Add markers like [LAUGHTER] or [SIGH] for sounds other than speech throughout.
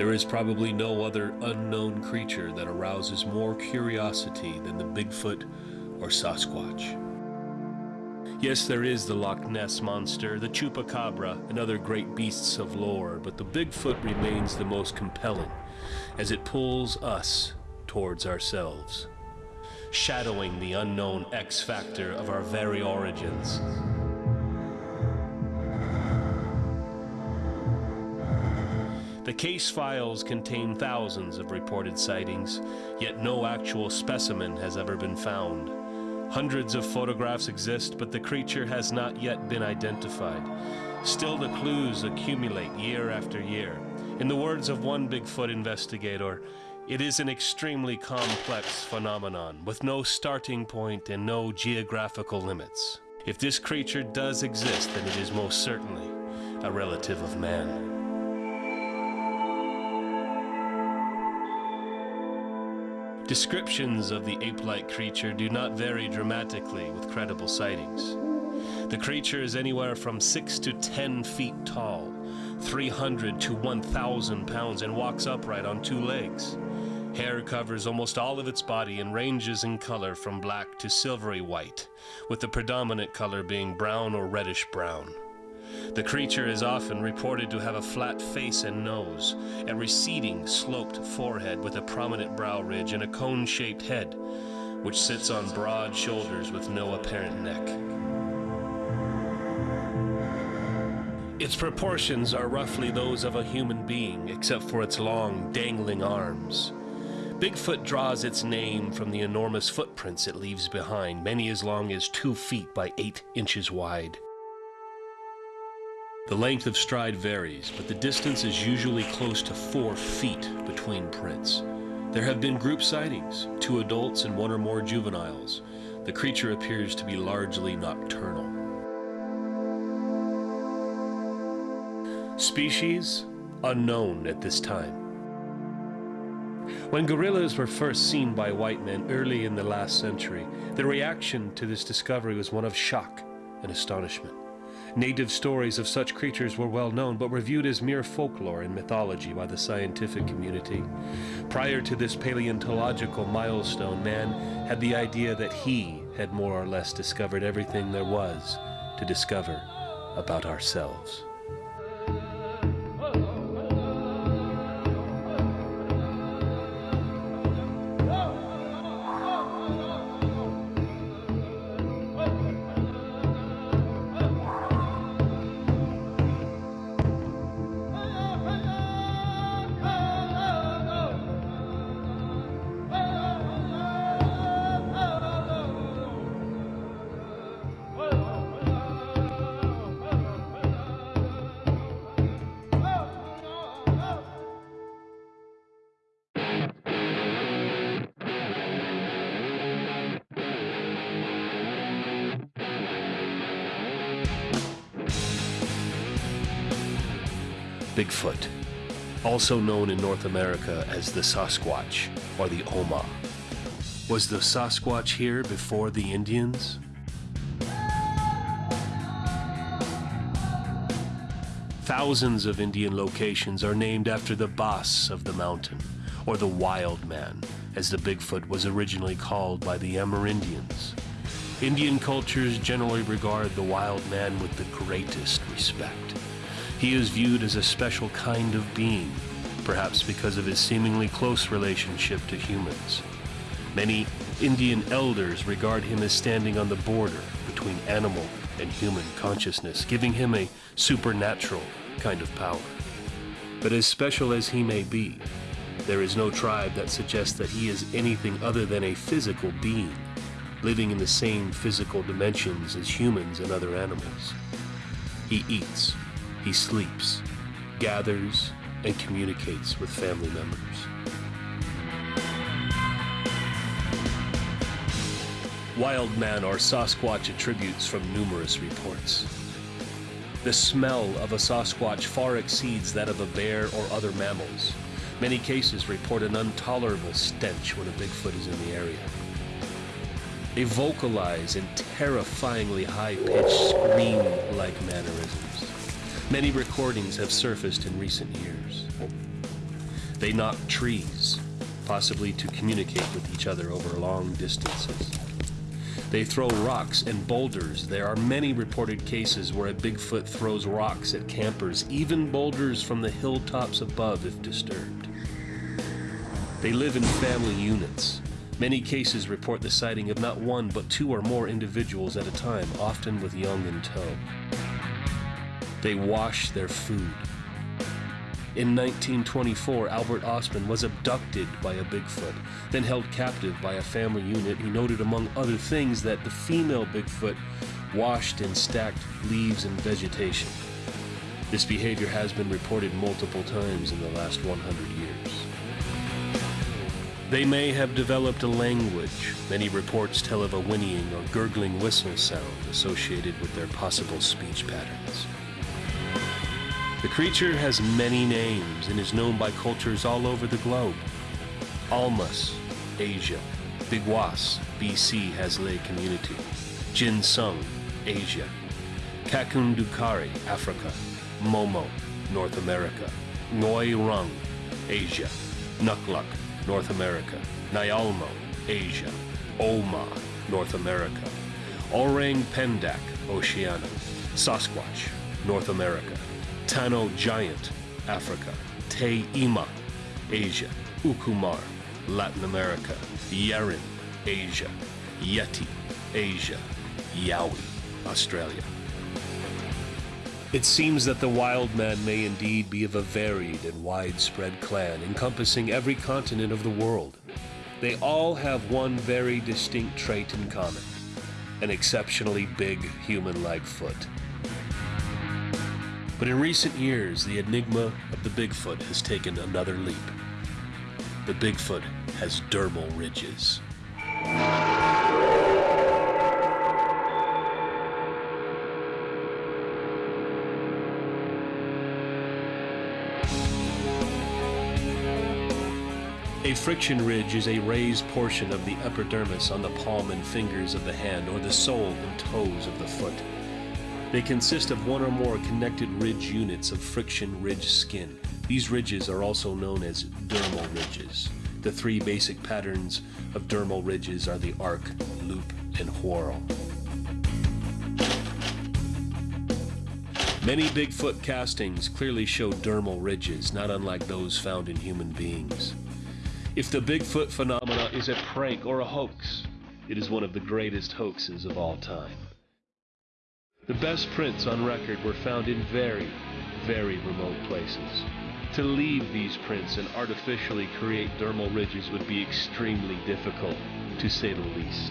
There is probably no other unknown creature that arouses more curiosity than the Bigfoot or Sasquatch. Yes, there is the Loch Ness Monster, the Chupacabra, and other great beasts of lore, but the Bigfoot remains the most compelling, as it pulls us towards ourselves, shadowing the unknown X factor of our very origins. The case files contain thousands of reported sightings, yet no actual specimen has ever been found. Hundreds of photographs exist, but the creature has not yet been identified. Still, the clues accumulate year after year. In the words of one Bigfoot investigator, it is an extremely complex phenomenon with no starting point and no geographical limits. If this creature does exist, then it is most certainly a relative of man. Descriptions of the ape-like creature do not vary dramatically with credible sightings. The creature is anywhere from 6 to 10 feet tall, 300 to 1,000 pounds, and walks upright on two legs. Hair covers almost all of its body and ranges in color from black to silvery white, with the predominant color being brown or reddish brown. The creature is often reported to have a flat face and nose, a receding, sloped forehead with a prominent brow ridge, and a cone shaped head, which sits on broad shoulders with no apparent neck. Its proportions are roughly those of a human being, except for its long, dangling arms. Bigfoot draws its name from the enormous footprints it leaves behind, many as long as two feet by eight inches wide. The length of stride varies, but the distance is usually close to four feet between prints. There have been group sightings, two adults and one or more juveniles. The creature appears to be largely nocturnal. Species? Unknown at this time. When gorillas were first seen by white men early in the last century, the reaction to this discovery was one of shock and astonishment. Native stories of such creatures were well known, but were viewed as mere folklore and mythology by the scientific community. Prior to this paleontological milestone, man had the idea that he had more or less discovered everything there was to discover about ourselves. Also known in North America as the Sasquatch or the Oma. Was the Sasquatch here before the Indians? Thousands of Indian locations are named after the boss of the mountain, or the wild man, as the Bigfoot was originally called by the Amerindians. Indian cultures generally regard the wild man with the greatest respect. He is viewed as a special kind of being, perhaps because of his seemingly close relationship to humans. Many Indian elders regard him as standing on the border between animal and human consciousness, giving him a supernatural kind of power. But as special as he may be, there is no tribe that suggests that he is anything other than a physical being, living in the same physical dimensions as humans and other animals. He eats, he sleeps, gathers, and communicates with family members. Wild man or Sasquatch attributes from numerous reports. The smell of a Sasquatch far exceeds that of a bear or other mammals. Many cases report an intolerable stench when a Bigfoot is in the area. They vocalize in terrifyingly high-pitched scream-like mannerisms. Many recordings have surfaced in recent years. They knock trees, possibly to communicate with each other over long distances. They throw rocks and boulders. There are many reported cases where a Bigfoot throws rocks at campers, even boulders from the hilltops above if disturbed. They live in family units. Many cases report the sighting of not one but two or more individuals at a time, often with young in tow. They wash their food. In 1924, Albert Ostman was abducted by a Bigfoot, then held captive by a family unit who noted, among other things, that the female Bigfoot washed and stacked leaves and vegetation. This behavior has been reported multiple times in the last 100 years. They may have developed a language. Many reports tell of a whinnying or gurgling whistle sound associated with their possible speech patterns. The creature has many names and is known by cultures all over the globe. Almas, Asia. Bigwas, BC has lay community. Jinsung, Asia. Kakundukari, Africa. Momo, North America. Nguoi Rung, Asia. Nukluk, North America. Nyalmo, Asia. Oma, North America. Orang Pendek, Oceania. Sasquatch, North America. Tano Giant, Africa. Te Ima, Asia. Ukumar, Latin America. Yeren, Asia. Yeti, Asia. Yowie, Australia. It seems that the wild man may indeed be of a varied and widespread clan encompassing every continent of the world. They all have one very distinct trait in common an exceptionally big human like foot. But in recent years, the enigma of the Bigfoot has taken another leap. The Bigfoot has dermal ridges. A friction ridge is a raised portion of the epidermis on the palm and fingers of the hand or the sole and toes of the foot. They consist of one or more connected ridge units of friction ridge skin. These ridges are also known as dermal ridges. The three basic patterns of dermal ridges are the arc, loop, and whorl. Many Bigfoot castings clearly show dermal ridges, not unlike those found in human beings. If the Bigfoot phenomena is a prank or a hoax, it is one of the greatest hoaxes of all time. The best prints on record were found in very, very remote places. To leave these prints and artificially create dermal ridges would be extremely difficult, to say the least.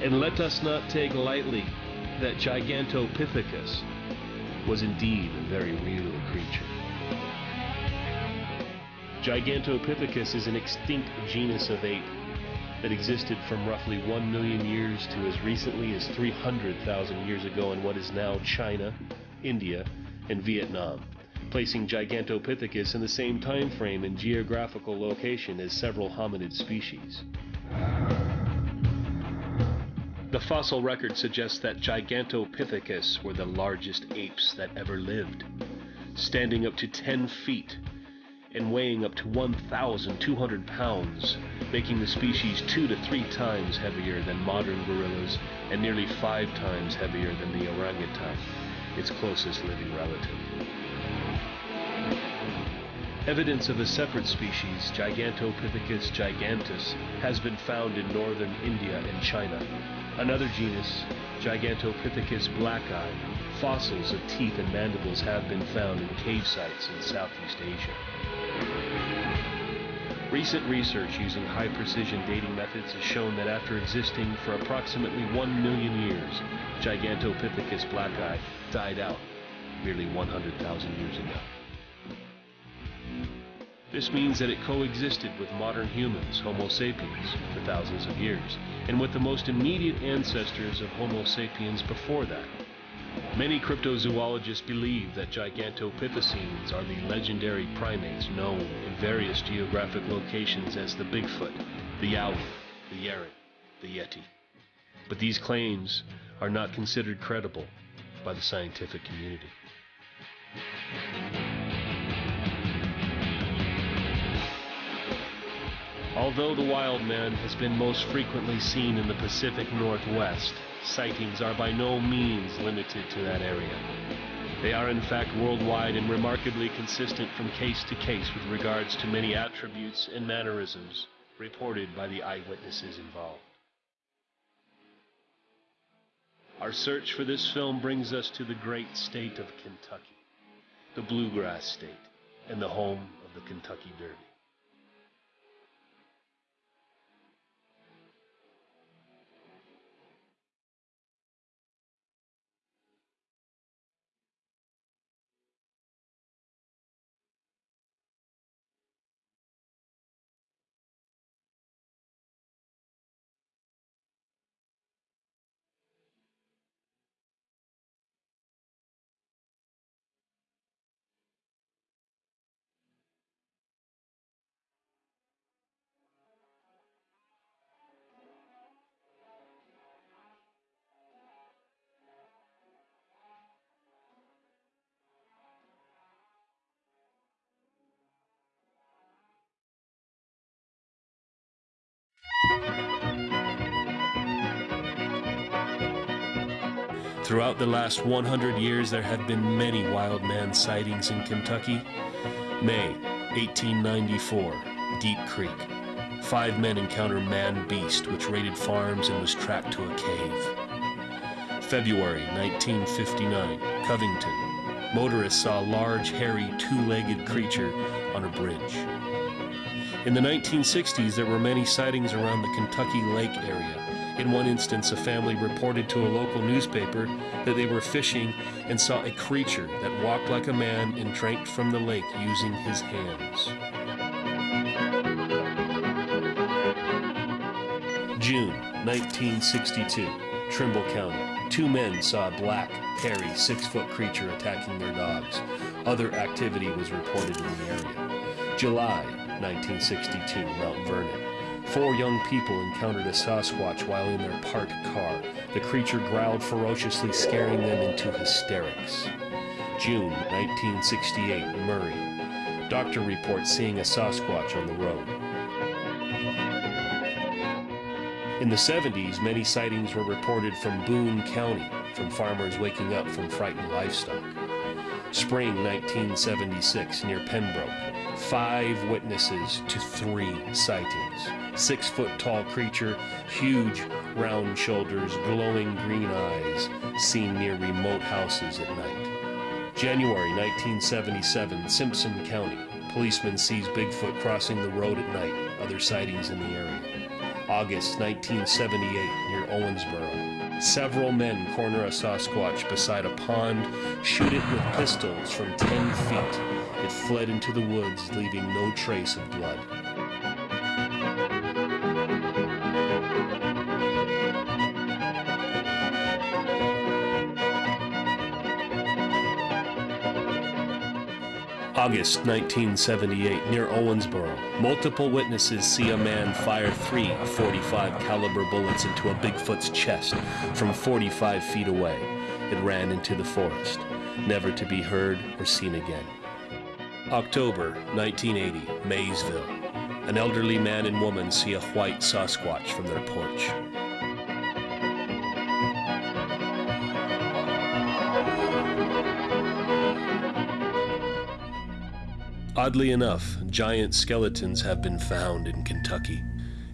And let us not take lightly that Gigantopithecus was indeed a very real creature. Gigantopithecus is an extinct genus of ape that existed from roughly 1 million years to as recently as 300,000 years ago in what is now China, India, and Vietnam, placing Gigantopithecus in the same time frame and geographical location as several hominid species. The fossil record suggests that Gigantopithecus were the largest apes that ever lived, standing up to 10 feet and weighing up to 1,200 pounds, making the species two to three times heavier than modern gorillas and nearly five times heavier than the orangutan, its closest living relative. Evidence of a separate species, Gigantopithecus giganteus, has been found in northern India and China. Another genus, Gigantopithecus blacki, fossils of teeth and mandibles have been found in cave sites in Southeast Asia. Recent research using high precision dating methods has shown that after existing for approximately 1 million years, Gigantopithecus blacki died out nearly 100,000 years ago. This means that it coexisted with modern humans, Homo sapiens, for thousands of years, and with the most immediate ancestors of Homo sapiens before that. Many cryptozoologists believe that Gigantopithecines are the legendary primates known in various geographic locations as the Bigfoot, the Yowie, the Yeren, the Yeti. But these claims are not considered credible. by the scientific community. Although the wild man has been most frequently seen in the Pacific Northwest, sightings are by no means limited to that area. They are in fact worldwide and remarkably consistent from case to case with regards to many attributes and mannerisms reported by the eyewitnesses involved. Our search for this film brings us to the great state of Kentucky, the bluegrass state, and the home of the Kentucky Derby. Throughout the last 100 years, there have been many wild man sightings in Kentucky. May 1894, Deep Creek. Five men encounter man beast, which raided farms and was tracked to a cave. February 1959, Covington. Motorists saw a large, hairy, two-legged creature on a bridge. In the 1960s, there were many sightings around the Kentucky Lake area. In one instance, a family reported to a local newspaper that they were fishing and saw a creature that walked like a man and drank from the lake using his hands. June 1962, Trimble County. Two men saw a black, hairy, six-foot creature attacking their dogs. Other activity was reported in the area. July 1962, Mount Vernon. Four young people encountered a Sasquatch while in their parked car. The creature growled ferociously, scaring them into hysterics. June 1968, Murray. Doctor reports seeing a Sasquatch on the road. In the 70s, many sightings were reported from Boone County, from farmers waking up from frightened livestock. Spring 1976, near Pembroke. Five witnesses to three sightings. Six foot tall creature, huge round shoulders, glowing green eyes, seen near remote houses at night. January 1977, Simpson County. Policeman sees Bigfoot crossing the road at night. Other sightings in the area. August 1978, near Owensboro. Several men corner a Sasquatch beside a pond, shoot it with pistols from 10 feet. It fled into the woods, leaving no trace of blood. August 1978, near Owensboro. Multiple witnesses see a man fire three 45 caliber bullets into a Bigfoot's chest from 45 feet away. It ran into the forest, never to be heard or seen again. October 1980, Maysville. An elderly man and woman see a white Sasquatch from their porch. Oddly enough, giant skeletons have been found in Kentucky.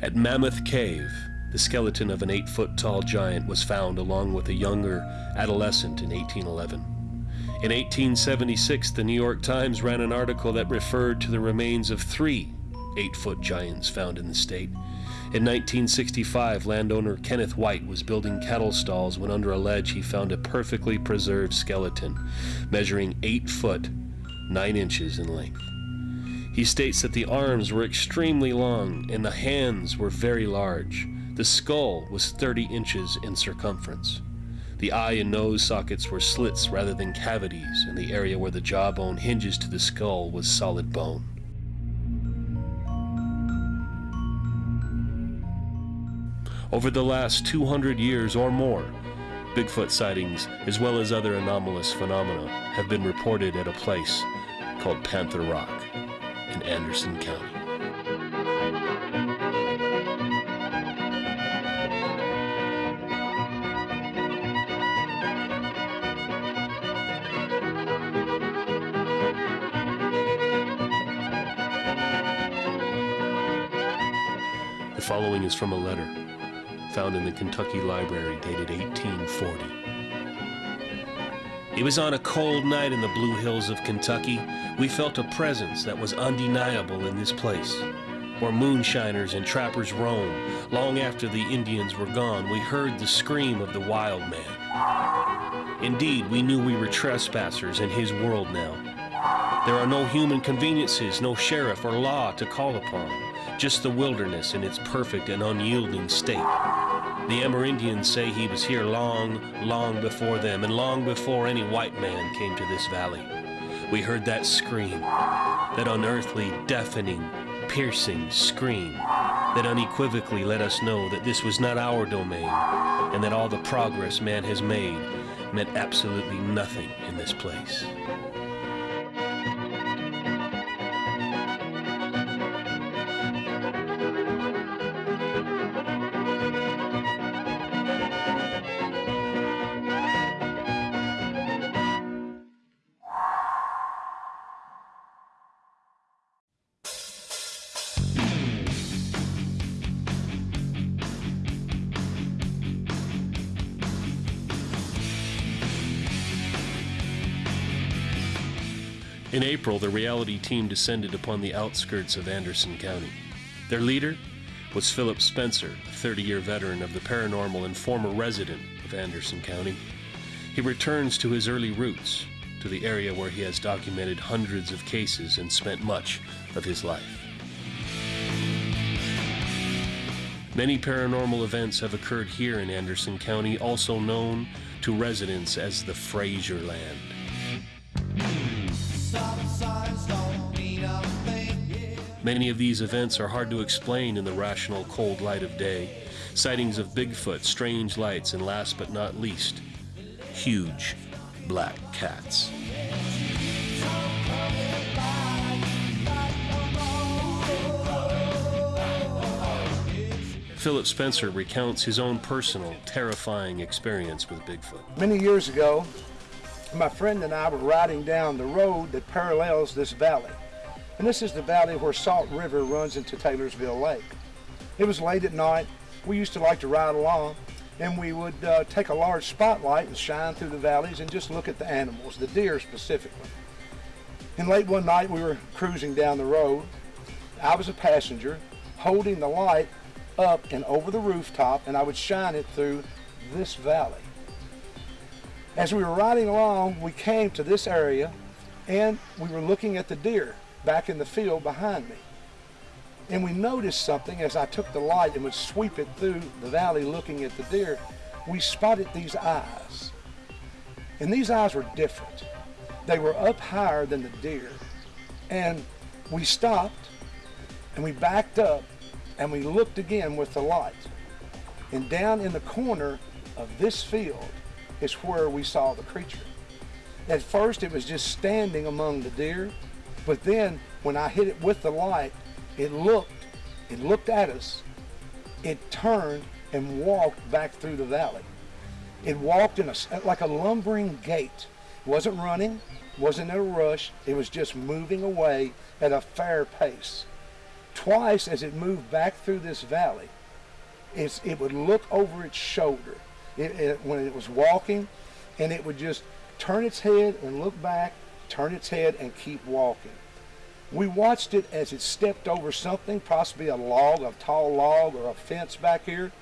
At Mammoth Cave, the skeleton of an eight foot tall giant was found along with a younger adolescent in 1811. In 1876, the New York Times ran an article that referred to the remains of three eight foot giants found in the state. In 1965, landowner Kenneth White was building cattle stalls when under a ledge he found a perfectly preserved skeleton, measuring 8 foot 9 inches in length. He states that the arms were extremely long and the hands were very large. The skull was 30 inches in circumference. The eye and nose sockets were slits rather than cavities, and the area where the jawbone hinges to the skull was solid bone. Over the last 200 years or more, Bigfoot sightings, as well as other anomalous phenomena, have been reported at a place called Panther Rock in Anderson County. The following is from a letter found in the Kentucky Library dated 1840. It was on a cold night in the Blue Hills of Kentucky. We felt a presence that was undeniable in this place. Where moonshiners and trappers roam, long after the Indians were gone, we heard the scream of the wild man. Indeed, we knew we were trespassers in his world now. There are no human conveniences, no sheriff or law to call upon, just the wilderness in its perfect and unyielding state. The Amerindians say he was here long, long before them, and long before any white man came to this valley. We heard that scream, that unearthly, deafening, piercing scream, that unequivocally let us know that this was not our domain, and that all the progress man has made meant absolutely nothing in this place. April, the reality team descended upon the outskirts of Anderson County. Their leader was Philip Spencer, a 30 year veteran of the paranormal and former resident of Anderson County. He returns to his early roots, to the area where he has documented hundreds of cases and spent much of his life. Many paranormal events have occurred here in Anderson County, also known to residents as the Fraser Land. Many of these events are hard to explain in the rational cold light of day. Sightings of Bigfoot, strange lights, and last but not least, huge black cats. Philip Spencer recounts his own personal, terrifying experience with Bigfoot. Many years ago, my friend and I were riding down the road that parallels this valley. And this is the valley where Salt River runs into Taylorsville Lake. It was late at night. We used to like to ride along and we would uh, take a large spotlight and shine through the valleys and just look at the animals, the deer specifically. And late one night we were cruising down the road. I was a passenger holding the light up and over the rooftop and I would shine it through this valley. As we were riding along, we came to this area and we were looking at the deer back in the field behind me. And we noticed something as I took the light and would sweep it through the valley looking at the deer. We spotted these eyes. And these eyes were different. They were up higher than the deer. And we stopped and we backed up and we looked again with the light. And down in the corner of this field is where we saw the creature. At first it was just standing among the deer, but then when I hit it with the light, it looked, it looked at us, it turned and walked back through the valley. It walked in a, like a lumbering gait. It wasn't running, wasn't in a rush, it was just moving away at a fair pace. Twice as it moved back through this valley, it would look over its shoulder it, it, when it was walking, and it would just turn its head and look back, turn its head and keep walking. We watched it as it stepped over something, possibly a log, a tall log or a fence back here,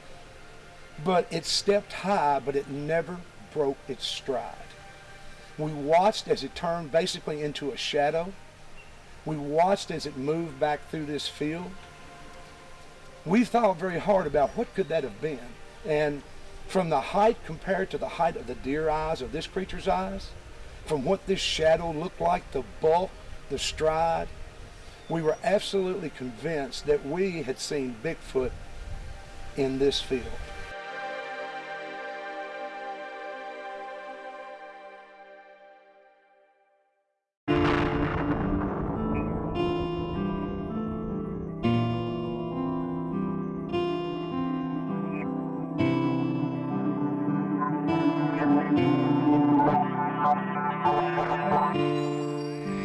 but it stepped high, but it never broke its stride. We watched as it turned basically into a shadow. We watched as it moved back through this field. We thought very hard about what could that have been. And from the height compared to the height of the deer eyes of this creature's eyes, from what this shadow looked like, the bulk, the stride, we were absolutely convinced that we had seen Bigfoot in this field.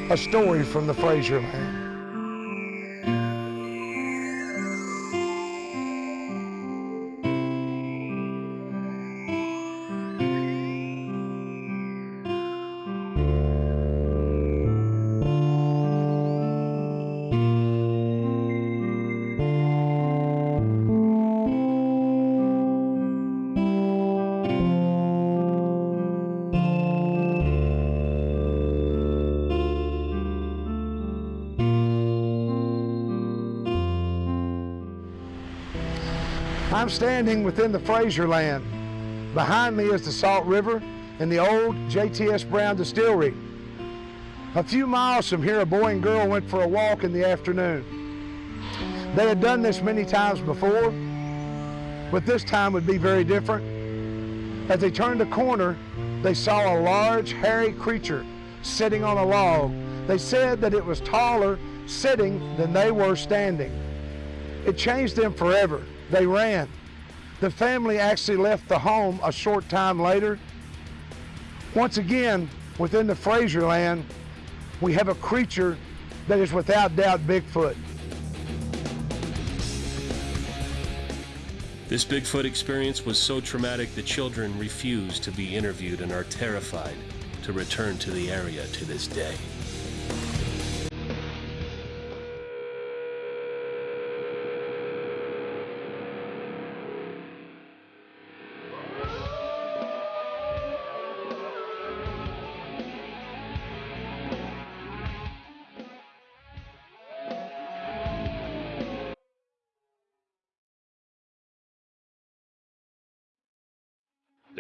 A story from the Fraser I'm standing within the Fraser land. Behind me is the Salt River and the old JTS Brown Distillery. A few miles from here, a boy and girl went for a walk in the afternoon. They had done this many times before, but this time would be very different. As they turned a corner, they saw a large, hairy creature sitting on a log. They said that it was taller sitting than they were standing. It changed them forever. They ran. The family actually left the home a short time later. Once again, within the Fraser land, we have a creature that is without doubt Bigfoot. This Bigfoot experience was so traumatic the children refused to be interviewed and are terrified to return to the area to this day.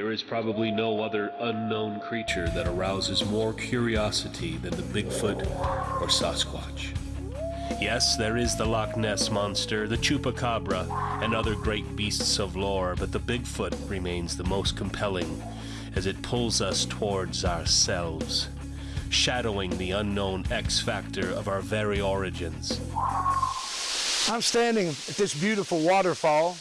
There is probably no other unknown creature that arouses more curiosity than the Bigfoot or Sasquatch. Yes, there is the Loch Ness Monster, the Chupacabra, and other great beasts of lore, but the Bigfoot remains the most compelling as it pulls us towards ourselves, shadowing the unknown X factor of our very origins. I'm standing at this beautiful waterfall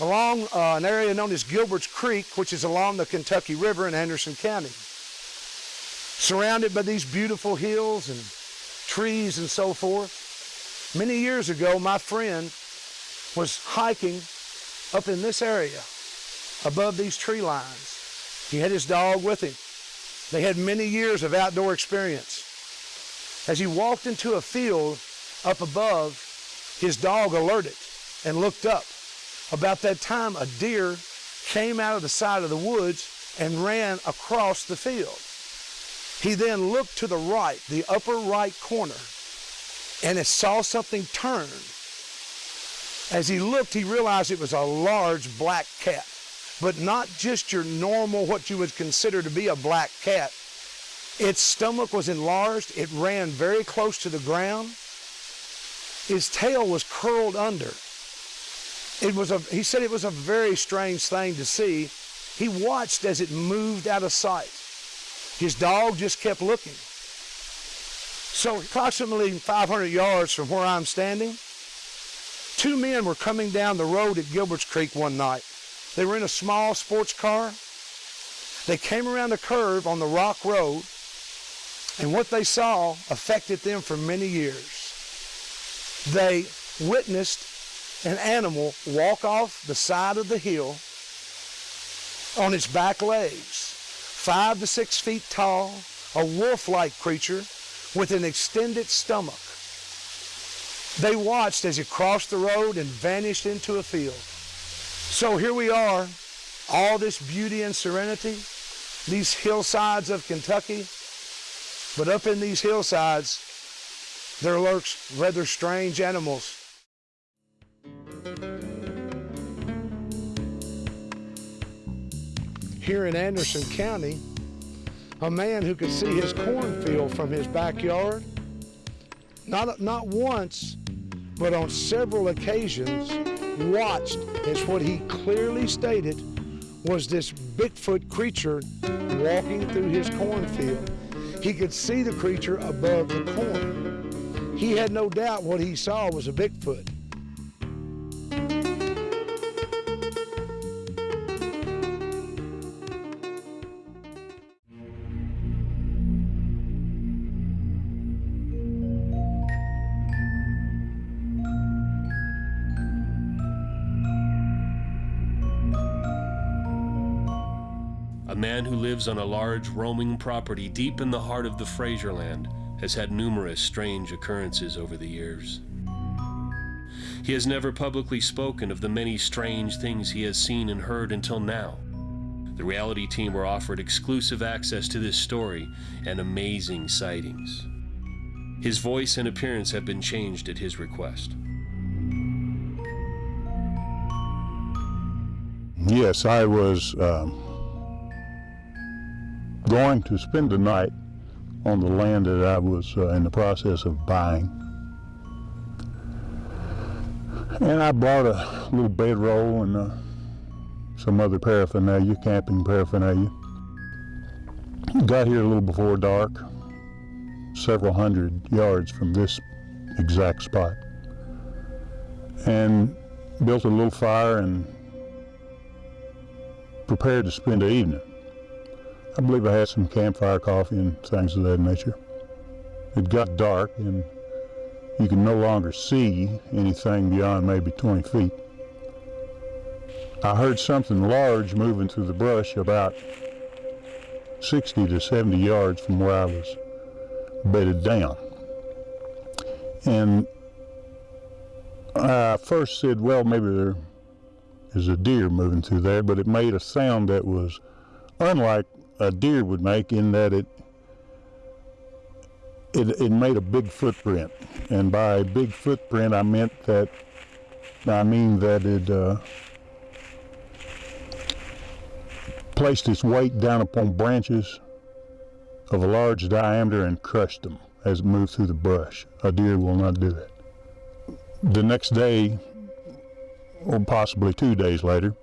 along uh, an area known as Gilbert's Creek, which is along the Kentucky River in Anderson County. Surrounded by these beautiful hills and trees and so forth. Many years ago, my friend was hiking up in this area above these tree lines. He had his dog with him. They had many years of outdoor experience. As he walked into a field up above, his dog alerted and looked up. About that time, a deer came out of the side of the woods and ran across the field. He then looked to the right, the upper right corner, and it saw something turn. As he looked, he realized it was a large black cat, but not just your normal, what you would consider to be a black cat. Its stomach was enlarged. It ran very close to the ground. His tail was curled under. It was a, he said it was a very strange thing to see. He watched as it moved out of sight. His dog just kept looking. So approximately 500 yards from where I'm standing, two men were coming down the road at Gilbert's Creek one night. They were in a small sports car. They came around a curve on the rock road, and what they saw affected them for many years. They witnessed an animal walk off the side of the hill on its back legs, five to six feet tall, a wolf-like creature with an extended stomach. They watched as it crossed the road and vanished into a field. So here we are, all this beauty and serenity, these hillsides of Kentucky, but up in these hillsides, there lurks rather strange animals here in Anderson County, a man who could see his cornfield from his backyard, not, not once, but on several occasions, watched as what he clearly stated was this Bigfoot creature walking through his cornfield. He could see the creature above the corn. He had no doubt what he saw was a Bigfoot. Lives on a large roaming property deep in the heart of the Fraserland, has had numerous strange occurrences over the years. He has never publicly spoken of the many strange things he has seen and heard until now. The reality team were offered exclusive access to this story and amazing sightings. His voice and appearance have been changed at his request. Yes, I was um, going to spend the night on the land that I was uh, in the process of buying. And I bought a little bedroll and uh, some other paraphernalia, camping paraphernalia. Got here a little before dark, several hundred yards from this exact spot. And built a little fire and prepared to spend the evening. I believe I had some campfire coffee and things of that nature. It got dark and you can no longer see anything beyond maybe 20 feet. I heard something large moving through the brush about 60 to 70 yards from where I was bedded down. And I first said, well, maybe there is a deer moving through there, but it made a sound that was unlike a deer would make in that it it, it made a big footprint. And by big footprint, I meant that, I mean that it uh, placed its weight down upon branches of a large diameter and crushed them as it moved through the brush. A deer will not do that. The next day, or possibly two days later,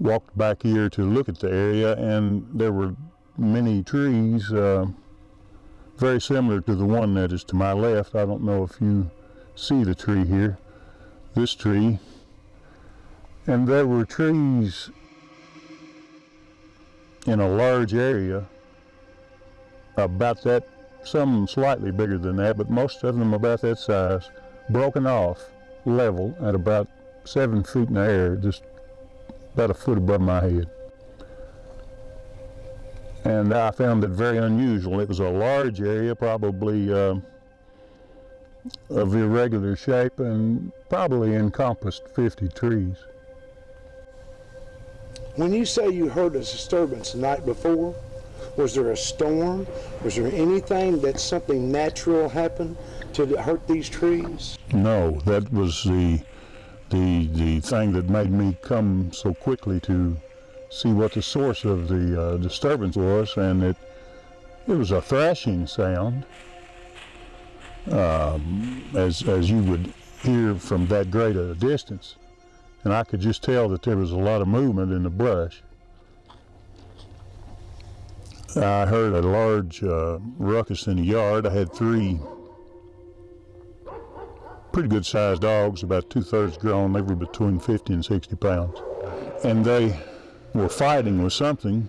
walked back here to look at the area, and there were many trees uh, very similar to the one that is to my left. I don't know if you see the tree here, this tree. And there were trees in a large area about that, some slightly bigger than that, but most of them about that size, broken off level at about seven feet in the air, just about a foot above my head. And I found it very unusual. It was a large area, probably uh, of irregular shape, and probably encompassed 50 trees. When you say you heard a disturbance the night before, was there a storm? Was there anything that something natural happened to hurt these trees? No, that was the the the thing that made me come so quickly to see what the source of the uh, disturbance was, and it it was a thrashing sound, um, as as you would hear from that great a distance, and I could just tell that there was a lot of movement in the brush. I heard a large uh, ruckus in the yard. I had three pretty good sized dogs, about two thirds grown. They were between 50 and 60 pounds. And they were fighting with something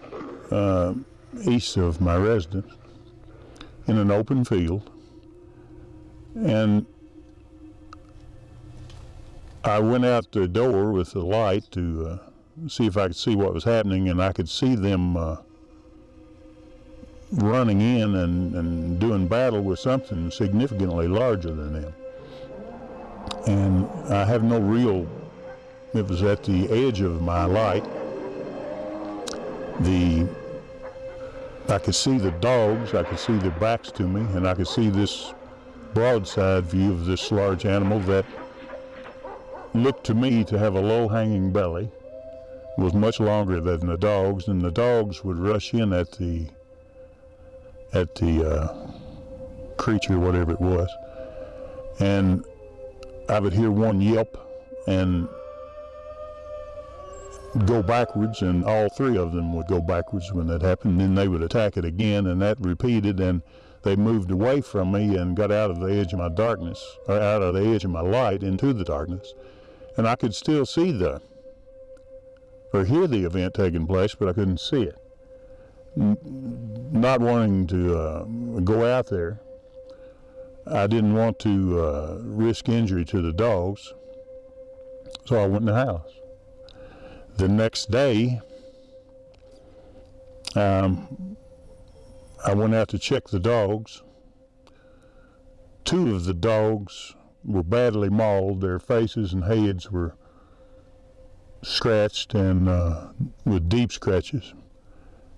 uh, east of my residence in an open field. And I went out the door with the light to uh, see if I could see what was happening, and I could see them uh, running in and, and doing battle with something significantly larger than them and I have no real, it was at the edge of my light. The, I could see the dogs, I could see their backs to me, and I could see this broadside view of this large animal that looked to me to have a low-hanging belly, was much longer than the dogs, and the dogs would rush in at the, at the uh, creature, whatever it was. And I would hear one yelp and go backwards, and all three of them would go backwards when that happened. Then they would attack it again, and that repeated, and they moved away from me and got out of the edge of my darkness, or out of the edge of my light into the darkness. And I could still see the, or hear the event taking place, but I couldn't see it. not wanting to uh, go out there, I didn't want to uh, risk injury to the dogs, so I went in the house. The next day, Um, I went out to check the dogs. Two of the dogs were badly mauled. Their faces and heads were scratched and uh, with deep scratches.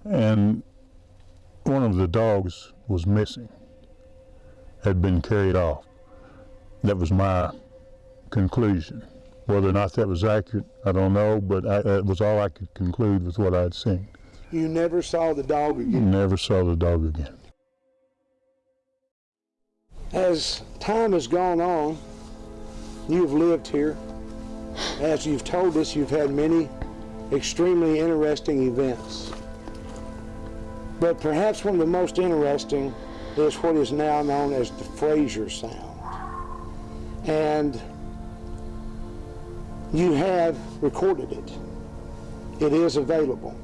And one of the dogs was missing, had been carried off. That was my conclusion. Whether or not that was accurate, I don't know, but I, that was all I could conclude with what I'd seen. You never saw the dog again. Never saw the dog again. As time has gone on, you've lived here. As you've told us, you've had many extremely interesting events. But perhaps one of the most interesting is what is now known as the Fraser Sound. And you have recorded it. It is available.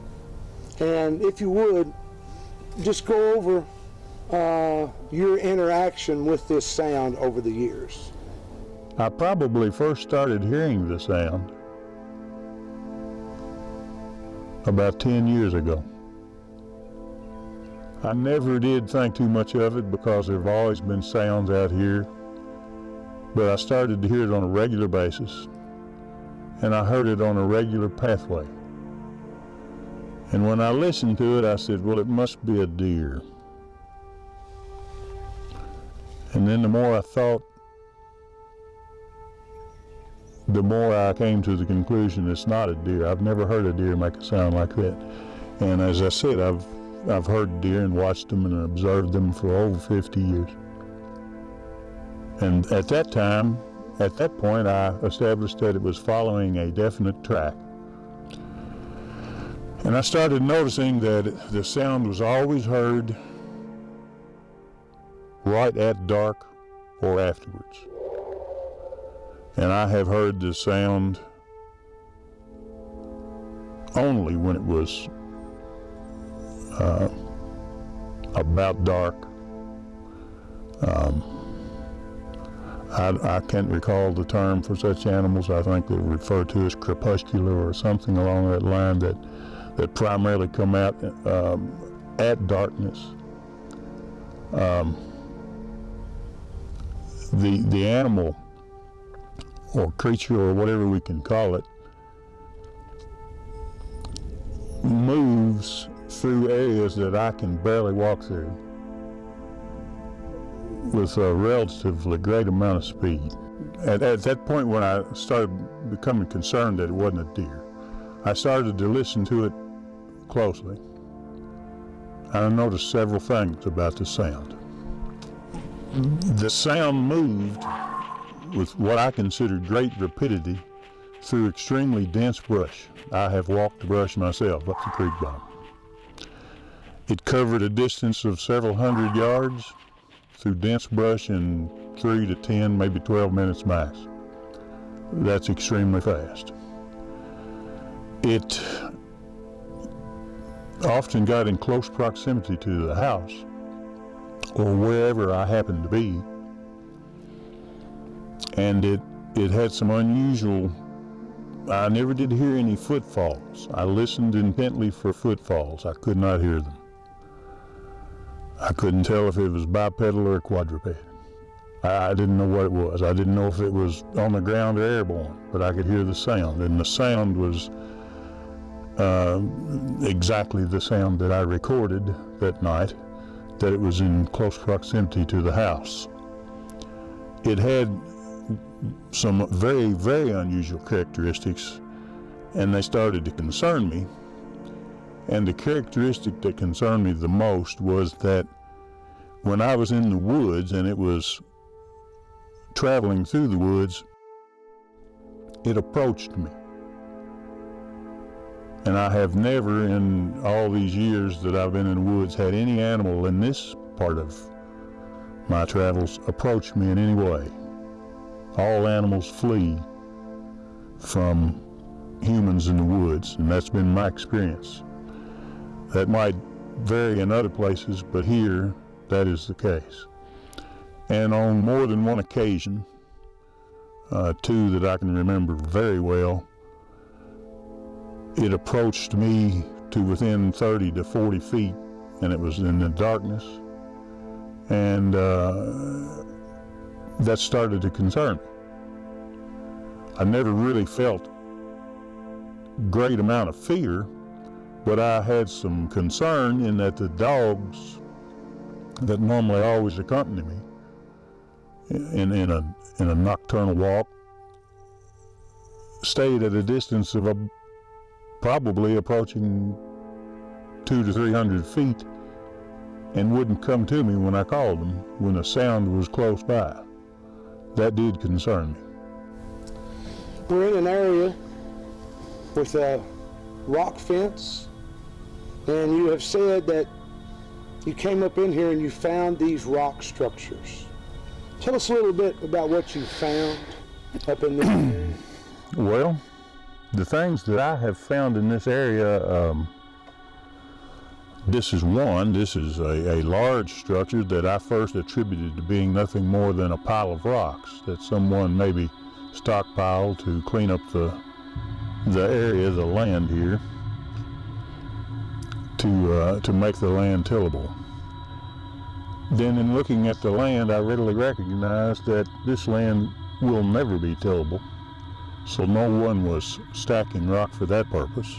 And if you would, just go over uh, your interaction with this sound over the years. I probably first started hearing the sound about 10 years ago. I never did think too much of it because there have always been sounds out here, but I started to hear it on a regular basis, and I heard it on a regular pathway. And when I listened to it, I said, well, it must be a deer. And then the more I thought, the more I came to the conclusion it's not a deer. I've never heard a deer make a sound like that. And as I said, I've I've heard deer and watched them and observed them for over 50 years. And at that time, at that point, I established that it was following a definite track. And I started noticing that the sound was always heard right at dark or afterwards. And I have heard the sound only when it was uh, about dark. Um, I, I, can't recall the term for such animals. I think they're referred to as crepuscular or something along that line that, that primarily come out um, at darkness. Um, the, the animal or creature or whatever we can call it moves through areas that I can barely walk through with a relatively great amount of speed. At, at that point when I started becoming concerned that it wasn't a deer, I started to listen to it closely. I noticed several things about the sound. The sound moved with what I considered great rapidity through extremely dense brush. I have walked the brush myself up the creek bottom. It covered a distance of several hundred yards through dense brush in three to 10, maybe 12 minutes max. That's extremely fast. It often got in close proximity to the house or wherever I happened to be. And it, it had some unusual, I never did hear any footfalls. I listened intently for footfalls. I could not hear them. I couldn't tell if it was bipedal or quadruped. I, I didn't know what it was. I didn't know if it was on the ground or airborne, but I could hear the sound. And the sound was uh, exactly the sound that I recorded that night that it was in close proximity to the house. It had some very, very unusual characteristics, and they started to concern me. And the characteristic that concerned me the most was that when I was in the woods and it was traveling through the woods, it approached me. And I have never in all these years that I've been in the woods had any animal in this part of my travels approach me in any way. All animals flee from humans in the woods, and that's been my experience. That might vary in other places, but here that is the case. And on more than one occasion, uh, two that I can remember very well, it approached me to within 30 to 40 feet, and it was in the darkness. And uh, that started to concern me. I never really felt great amount of fear, but I had some concern in that the dogs that normally always accompany me in, in a in a nocturnal walk stayed at a distance of a, probably approaching two to three hundred feet and wouldn't come to me when I called them when a sound was close by. That did concern me. We're in an area with a rock fence, and you have said that you came up in here and you found these rock structures. Tell us a little bit about what you found up in this area. [CLEARS THROAT] Well, the things that I have found in this area, um, this is one. This is a, a large structure that I first attributed to being nothing more than a pile of rocks that someone maybe stockpiled to clean up the the area, the land here, to uh, to make the land tillable. Then, in looking at the land, I readily recognized that this land will never be tillable, so no one was stacking rock for that purpose.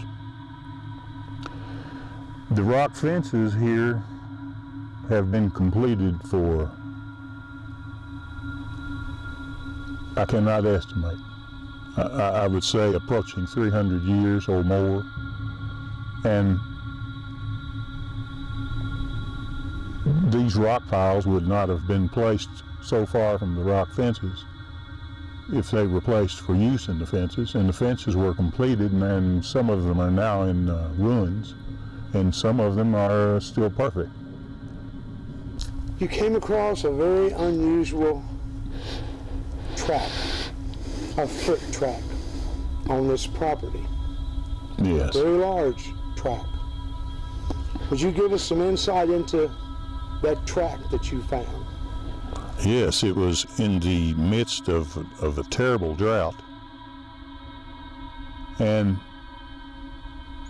The rock fences here have been completed for, I cannot estimate. I, I would say approaching 300 years or more. And these rock piles would not have been placed so far from the rock fences if they were placed for use in the fences. And the fences were completed, and some of them are now in uh, ruins, and some of them are still perfect. You came across a very unusual track, a foot track on this property. Yes. Very large track. Would you give us some insight into that track that you found? Yes, it was in the midst of, of a terrible drought. And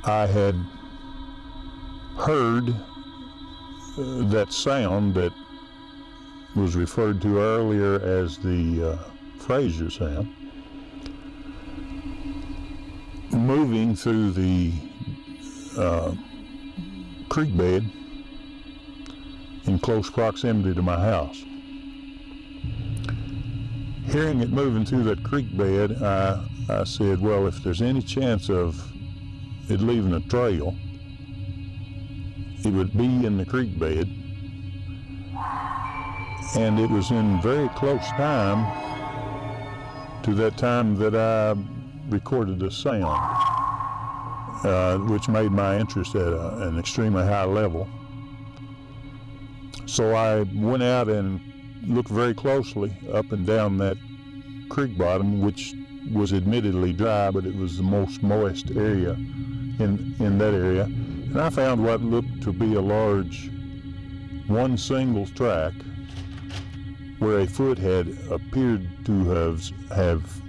I had heard uh, that sound that was referred to earlier as the uh, Fraser sound moving through the uh, creek bed in close proximity to my house. Hearing it moving through that creek bed, I, I said, well, if there's any chance of it leaving a trail, it would be in the creek bed. And it was in very close time to that time that I recorded the sound, uh, which made my interest at a, an extremely high level. So I went out and looked very closely up and down that creek bottom, which was admittedly dry, but it was the most moist area in, in that area. And I found what looked to be a large one single track where a foot had appeared to have, have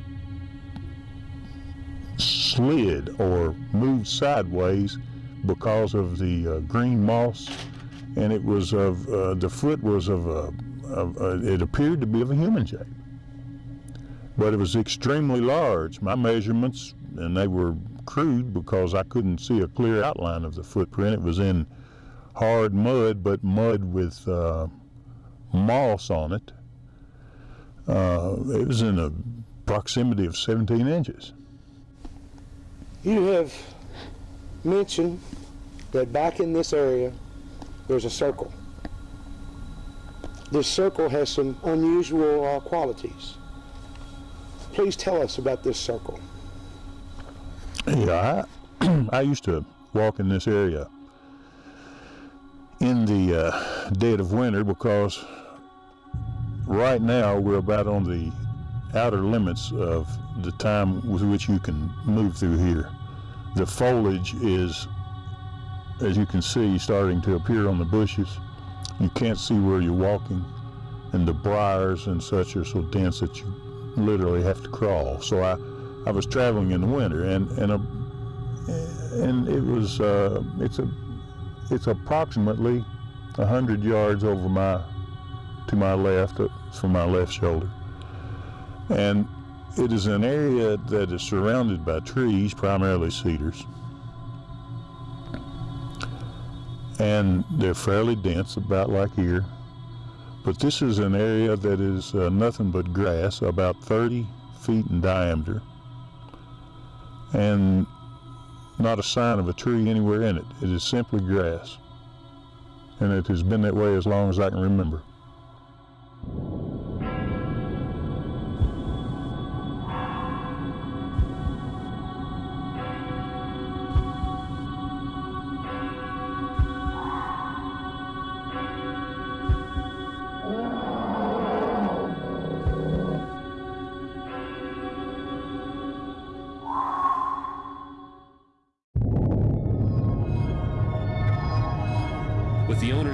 slid or moved sideways because of the uh, green moss and it was of uh, the foot was of a of, uh, it appeared to be of a human shape. But it was extremely large. My measurements and they were crude because I couldn't see a clear outline of the footprint. It was in hard mud but mud with uh, moss on it. Uh, it was in a proximity of 17 inches. You have mentioned that back in this area, there's a circle. This circle has some unusual uh, qualities. Please tell us about this circle. Yeah, I, [CLEARS THROAT] I used to walk in this area in the uh, dead of winter because right now we're about on the outer limits of the time with which you can move through here. The foliage is, as you can see, starting to appear on the bushes. You can't see where you're walking, and the briars and such are so dense that you literally have to crawl. So I, I was traveling in the winter, and and a, and it was uh, it's a it's approximately hundred yards over my to my left, uh, from my left shoulder, and it is an area that is surrounded by trees, primarily cedars, and they're fairly dense, about like here. But this is an area that is uh, nothing but grass, about 30 feet in diameter, and not a sign of a tree anywhere in it. It is simply grass. And it has been that way as long as I can remember.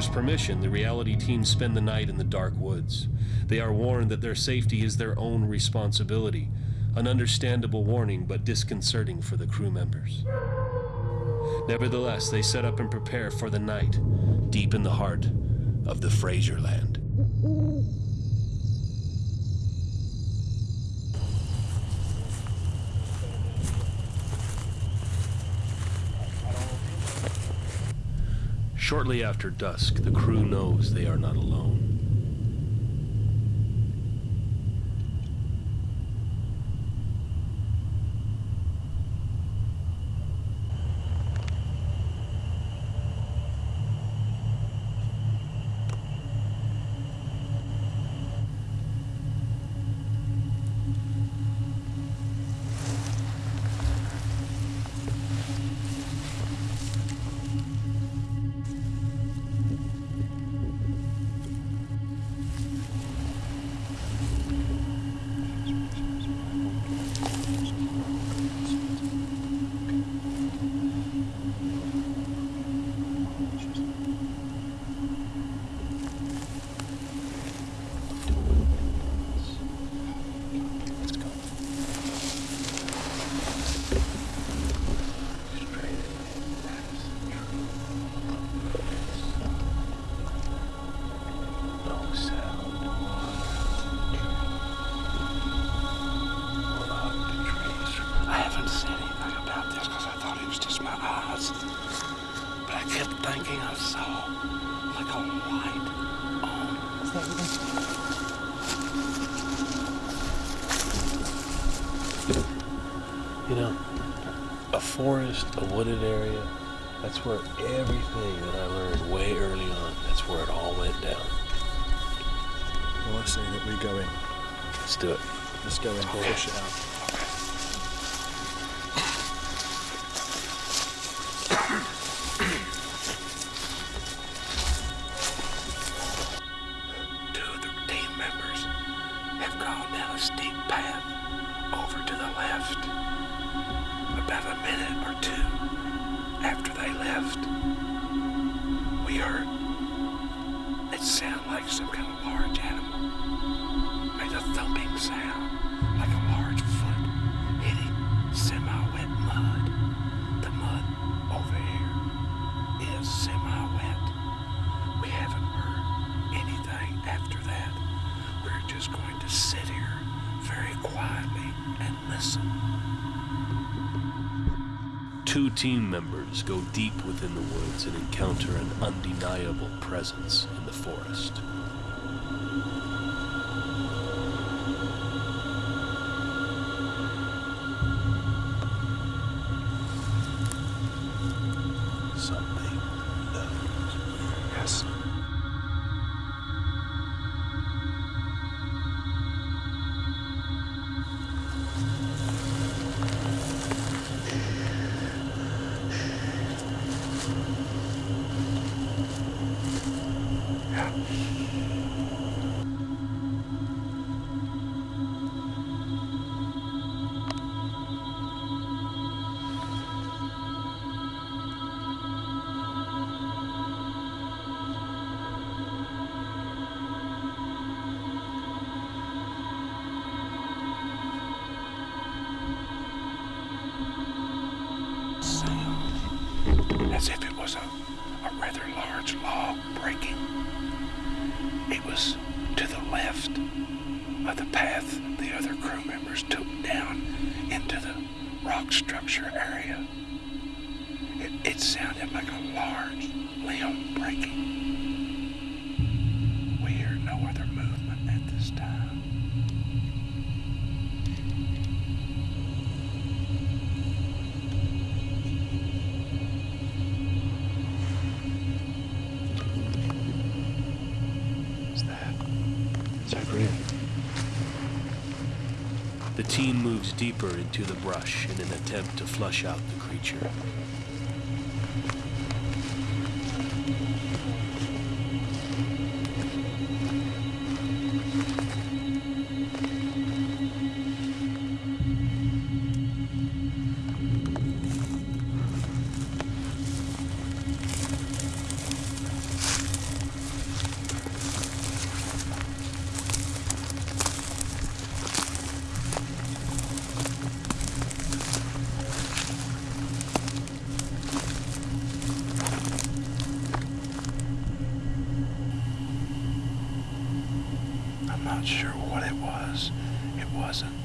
Owner's permission, the reality team spend the night in the dark woods. They are warned that their safety is their own responsibility. An understandable warning, but disconcerting for the crew members. Nevertheless, they set up and prepare for the night, deep in the heart of the Fraser Shortly after dusk, the crew knows they are not alone. Let's do it. Let's go in, push it out. Deep within the woods and encounter an undeniable presence in the forest. Deeper into the brush in an attempt to flush out the creature. Not sure what it was. It wasn't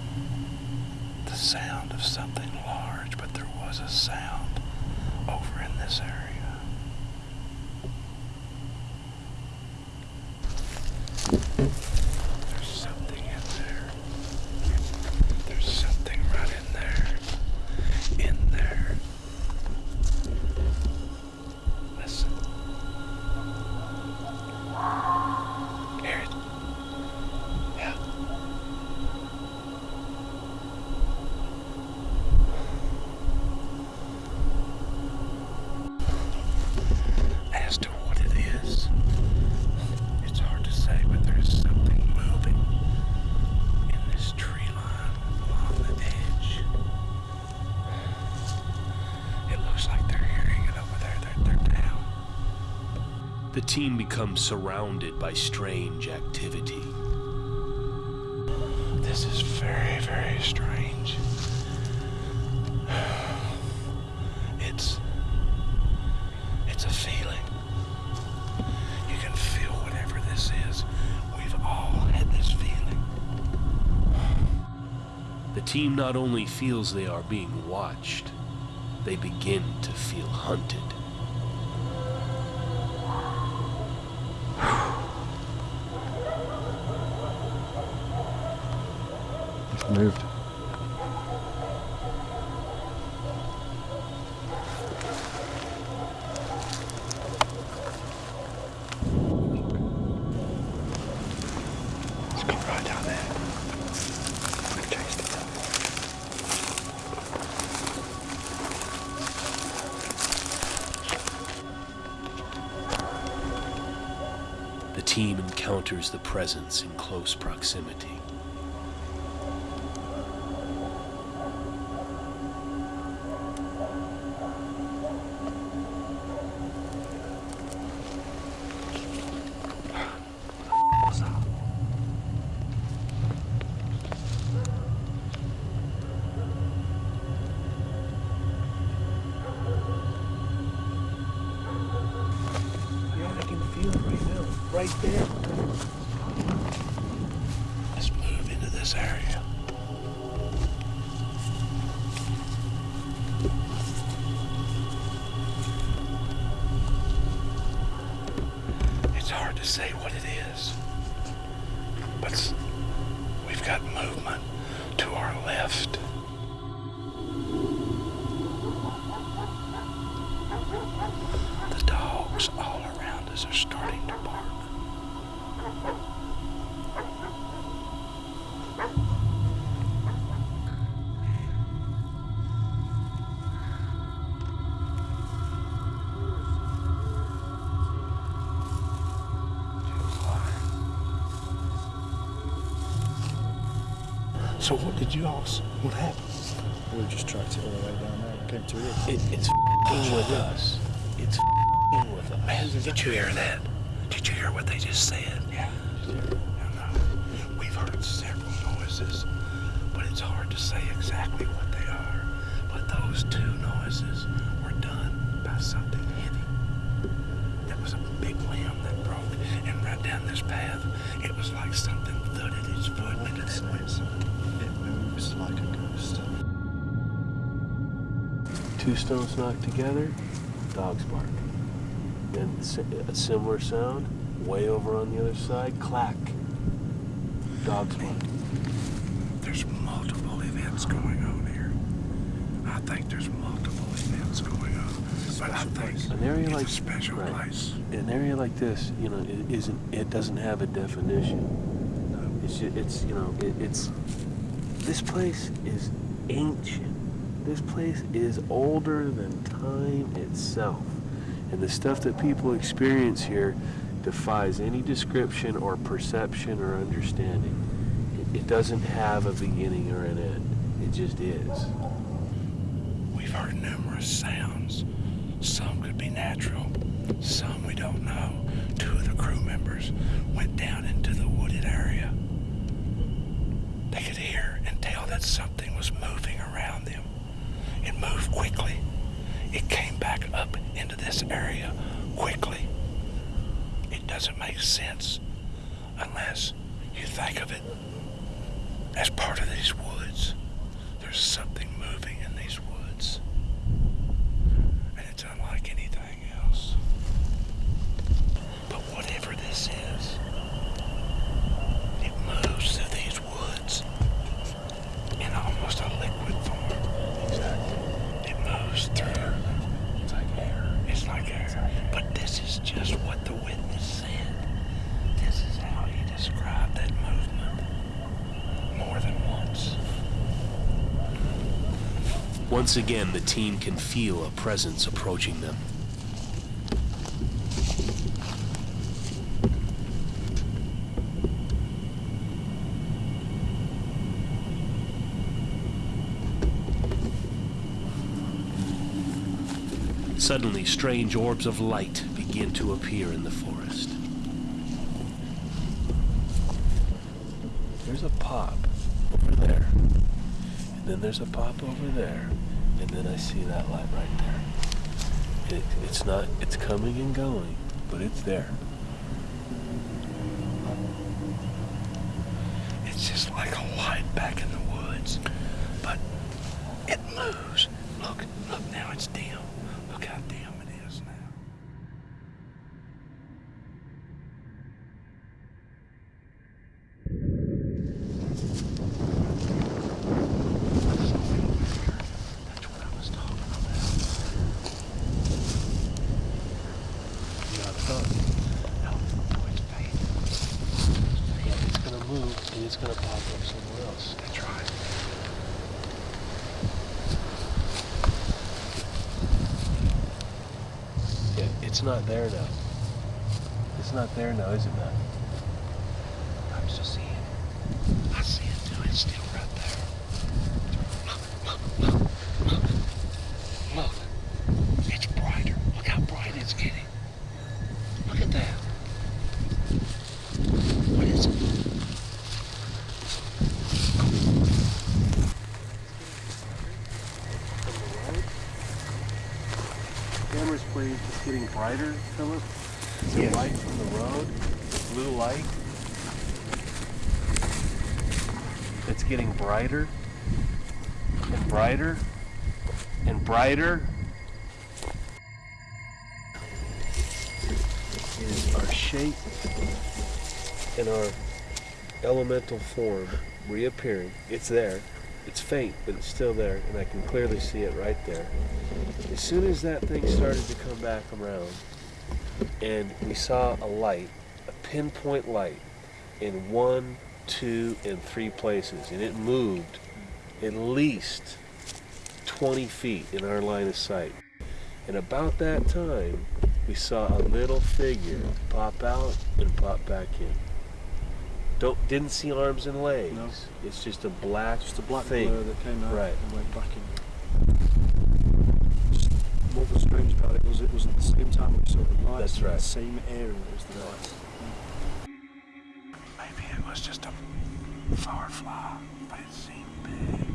the sound of something large, but there was a sound over in this area. Team becomes surrounded by strange activity. This is very, very strange. [SIGHS] It's. It's a feeling. You can feel whatever this is. We've all had this feeling. The team not only feels they are being watched, they begin to feel hunted. The presence in close proximity. Did you all? s- What happened? We just tracked it all the way down there and came to here. It, it's f***ing with us. It's f***ing with us. Man, did you hear that? Did you hear what they just said? Yeah. We've heard several noises, but it's hard to say exactly what they are. But those two noises were done by something heavy. That was a big limb that broke, and right down this path, it was like something thudded its foot into the. It moves like a ghost. Two stones knocked together, dogs bark. Then a similar sound, way over on the other side, clack. Dogs bark. There's multiple events going on here. I think there's multiple events going on. But I think An area it's like a special right. place. An area like this, you know, it isn't. It doesn't have a definition. It's it's you know it, it's. This place is ancient. This place is older than time itself, and the stuff that people experience here defies any description or perception or understanding. It, it doesn't have a beginning or an end. It just is. We've heard numerous sounds. Some could be natural, some we don't know. Two of the crew members went down into the wooded area. They could hear and tell that something was moving around them. It moved quickly. It came back up into this area quickly. It doesn't make sense unless you think of it as part of these woods. There's something moving in these woods. And it's unlike anything else. But whatever this is, it moves through these woods in almost a liquid form. Exactly. It moves through. It's like air. It's like air. But this is just what the witness said. This is how he described that movement more than once. Once again, the team can feel a presence approaching them. Suddenly, strange orbs of light begin to appear in the forest. There's a pop over there. And then there's a pop over there. And then I see that light right there. It, it's not, it's coming and going, but it's there. It's just like a light back in the woods, but it moves. Look, look now it's dim. Look how dim it is now. That's what I was talking about. Not thought. No, no, it's fading. Yeah, it's gonna move and it's gonna pop up somewhere else. That's right. Yeah, it's not there now. It's not there now, is Matt? I'm still seeing it. I see it too. It's still right there. Look, look, look, look. Look. It's brighter. Look how bright it's getting. Look at that. What is it? Camera's playing, it's getting brighter, Philip. The Yes. light from the road, blue light. It's getting brighter and brighter and brighter. Is our shape and our elemental form reappearing. It's there. It's faint, but it's still there, and I can clearly see it right there. As soon as that thing started to come back around, and we saw a light, a pinpoint light, in one, two, and three places, and it moved at least 20 feet in our line of sight. And about that time, we saw a little figure pop out and pop back in. Don't didn't see arms and legs. No. It's just a black, Just a black thing. blur that came out Right. and went back in. Just what was strange about it was it was at the same time we saw the lights That's in right. the same area as the lights. Maybe it was just a firefly, but it seemed big.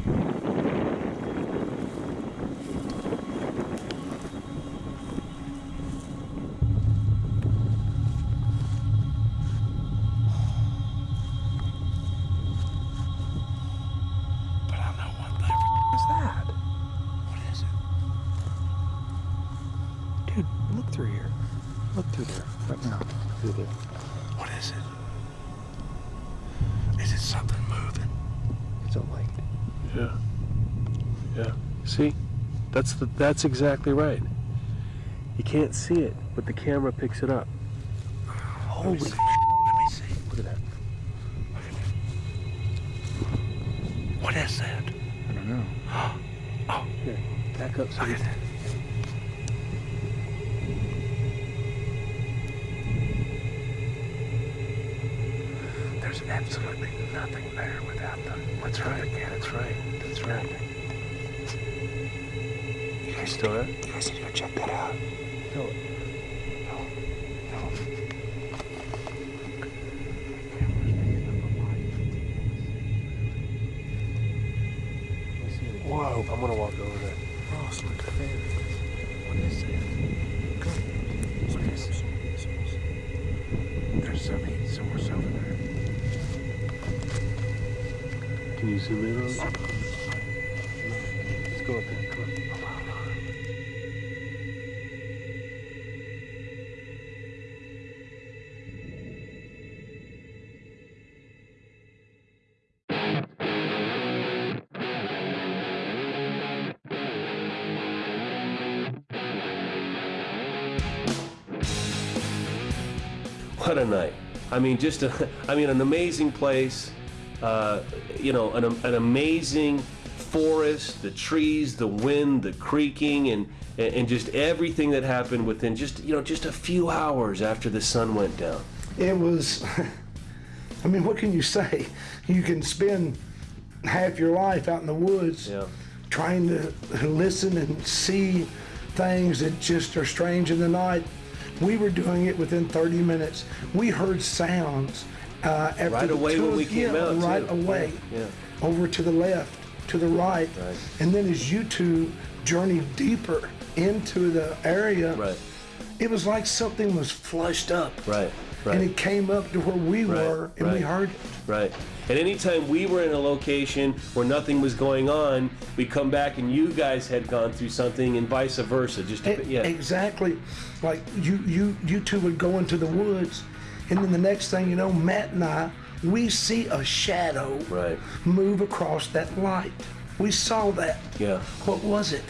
That's the, that's exactly right. You can't see it, but the camera picks it up. Holy Let me see. Look at that. What is that? I don't know. [GASPS] Oh. Here, back up so Look at that. There's absolutely nothing there without the. What's right again? That's right. That's right. You You guys, still there? you guys need to go check that out. No. Whoa, I'm gonna walk over a night. I mean, just a, [LAUGHS] I mean, an amazing place. Uh, you know, an, an amazing forest, the trees, the wind, the creaking, and, and just everything that happened within just, you know, just a few hours after the sun went down. It was, [LAUGHS] I mean, what can you say? You can spend half your life out in the woods Yeah. trying to listen and see things that just are strange in the night. We were doing it within 30 minutes. We heard sounds uh, after Right the away when we came out, Right too. away. Yeah. Over to the left, to the right. Right. And then as you two journeyed deeper into the area, Right. it was like something was flushed up. Right. Right. And it came up to where we Right, were and we heard it. Right. And anytime we were in a location where nothing was going on, we come back and you guys had gone through something and vice versa. Just to, E- yeah. Exactly. Like you, you, you two would go into the woods, and then the next thing you know, Matt and I, we see a shadow Right. move across that light. We saw that. Yeah. What was it?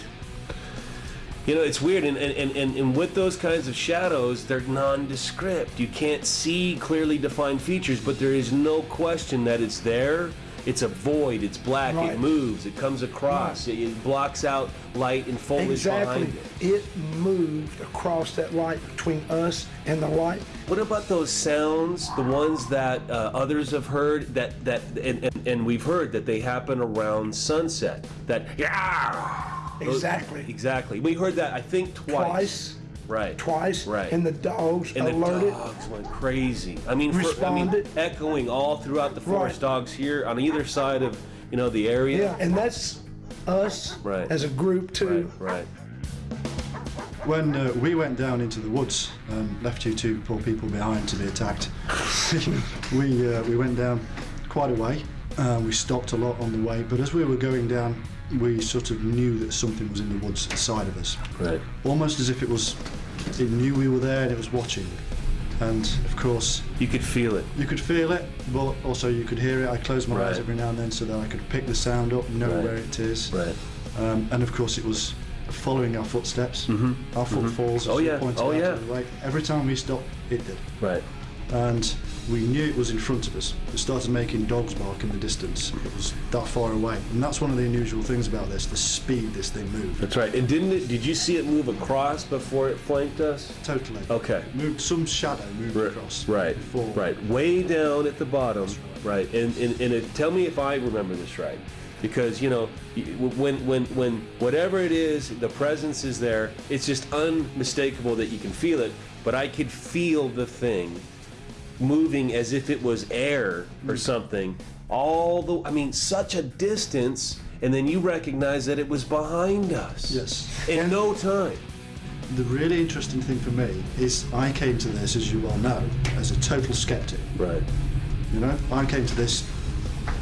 You know, it's weird, and, and, and, and with those kinds of shadows, they're nondescript. You can't see clearly defined features, but there is no question that it's there. It's a void, it's black, Right. it moves, it comes across, it, it blocks out light and foliage Exactly. behind it. It moved across that light between us and the light. What about those sounds, the ones that uh, others have heard, that, that and, and, and we've heard that they happen around sunset? That, yeah! Those- Exactly. Exactly. We heard that, I think, twice. Twice. Right. Twice. Right. And the dogs And the alerted. dogs went crazy. I mean, for, I mean, Responded. echoing all throughout the forest Right. dogs here on either side of, you know, the area. Yeah, and that's us Right. as a group too. Right. When uh, we went down into the woods and left you two poor people behind to be attacked, [LAUGHS] we uh, we went down quite a way. Uh, we stopped a lot on the way, but as we were going down, we sort of knew that something was in the woods beside of us, Right. almost as if it was it knew we were there and it was watching. And of course, You could feel it. you could feel it, but also you could hear it. I closed my eyes every now and then so that I could pick the sound up, know Right. where it is. Right. Um, and of course, it was following our footsteps, our footfalls. as Oh, you yeah. pointed Oh, out yeah. to the right. Every time we stopped, it did. Right. And we knew it was in front of us. It started making dogs bark in the distance. It was that far away. And that's one of the unusual things about this, the speed this thing moved. That's right. And didn't it? Did you see it move across before it flanked us? Totally. Okay. Moved some shadow moved Right, across. Right. Before. Right. Way down at the bottom. Right. And and, and it, tell me if I remember this right, because you know when when when whatever it is, the presence is there. It's just unmistakable that you can feel it. But I could feel the thing moving as if it was air or hmm. something. All the I mean, such a distance. And then you recognize that it was behind us. Yes. In no time. The really interesting thing for me is I came to this, as you well know, as a total skeptic. Right. You know, I came to this.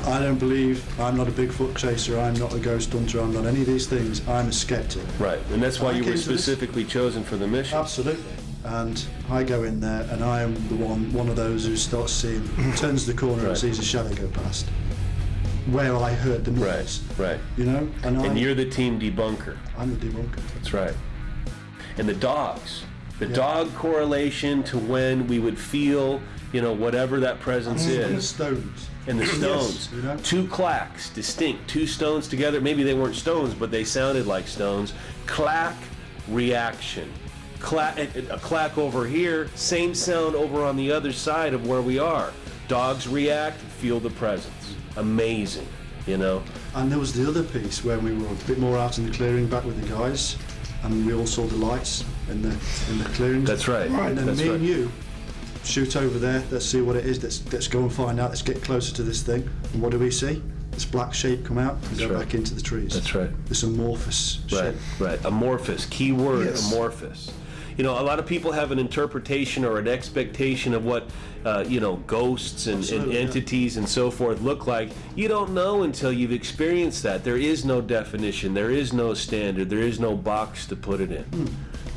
I don't believe. I'm not a Bigfoot chaser. I'm not a ghost hunter. I'm not any of these things. I'm a skeptic. Right. And that's why I you were specifically chosen for the mission. Absolutely. And I go in there, and I am the one, one of those who starts seeing, mm-hmm. turns the corner Right. and sees a shadow go past. Where I heard the noise, right. you know, and, And you're the team debunker. I'm the debunker. That's right. And the dogs. The Yeah. dog correlation to when we would feel, you know, whatever that presence mm, And the is. stones. And the stones. you know? Two clacks, distinct, two stones together. Maybe they weren't stones, but they sounded like stones. Clack, reaction. Clack, a clack over here, same sound over on the other side of where we are. Dogs react, feel the presence. Amazing, you know? And there was the other piece where we were a bit more out in the clearing back with the guys, and we all saw the lights in the in the clearings. That's right. Right, And then That's me right. and you shoot over there. Let's see what it is. Let's let's go and find out. Let's get closer to this thing. And what do we see? This black shape come out and go right. back into the trees. That's right. This amorphous Right, shape. right. Amorphous. Key word, Yes. amorphous. You know, a lot of people have an interpretation or an expectation of what, uh, you know, ghosts and, and yeah. entities and so forth look like. You don't know until you've experienced that. There is no definition. There is no standard. There is no box to put it in. Hmm.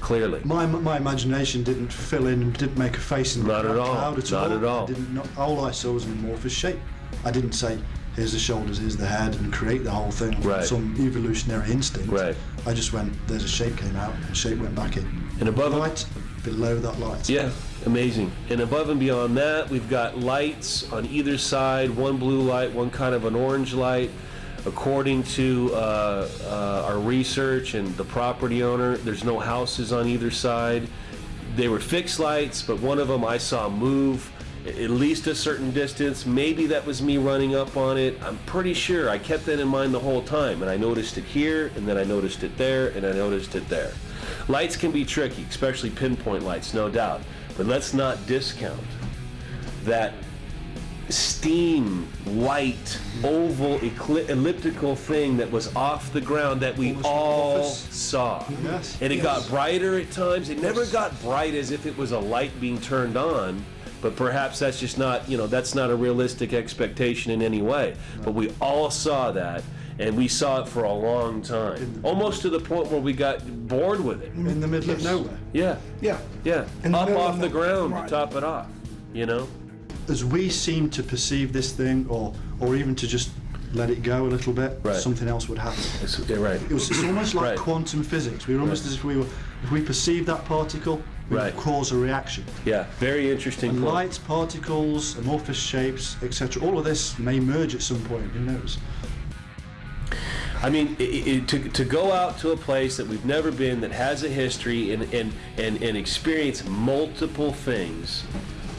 Clearly. My, my imagination didn't fill in and didn't make a face in the Not at all. cloud at Not all. at all. I didn't, not, all I saw was an amorphous shape. I didn't say, here's the shoulders, here's the head, and create the whole thing Right. some evolutionary instinct. Right. I just went, there's a shape came out, and the shape went back in. And above light, below that light. Yeah, amazing. And above and beyond that, we've got lights on either side one blue light, one kind of an orange light. According to uh, uh, our research and the property owner, there's no houses on either side. They were fixed lights, but one of them I saw move at least a certain distance. Maybe that was me running up on it. I'm pretty sure. I kept that in mind the whole time, and I noticed it here, and then I noticed it there, and I noticed it there. Lights can be tricky, especially pinpoint lights, no doubt. But let's not discount that steam, white, oval, elliptical thing that was off the ground that we Almost all saw. Yes. And it got brighter at times. It never got bright as if it was a light being turned on. But perhaps that's just not, you know, that's not a realistic expectation in any way. But we all saw that, and we saw it for a long time. Almost to the point where we got bored with it. In the middle of nowhere. Yeah, Yeah. yeah. In Up middle off the ground right. to top it off, you know? As we seem to perceive this thing, or or even to just let it go a little bit, Right. something else would happen. It's, yeah, right. It was, it's almost like Right. quantum physics. We were almost Right. as if we were, if we perceived that particle, we Right. cause a reaction. Yeah, very interesting And point. light, particles, amorphous shapes, etc. All of this may merge at some point. Who knows? I mean, i i to, to go out to a place that we've never been, that has a history, and and and, and experience multiple things,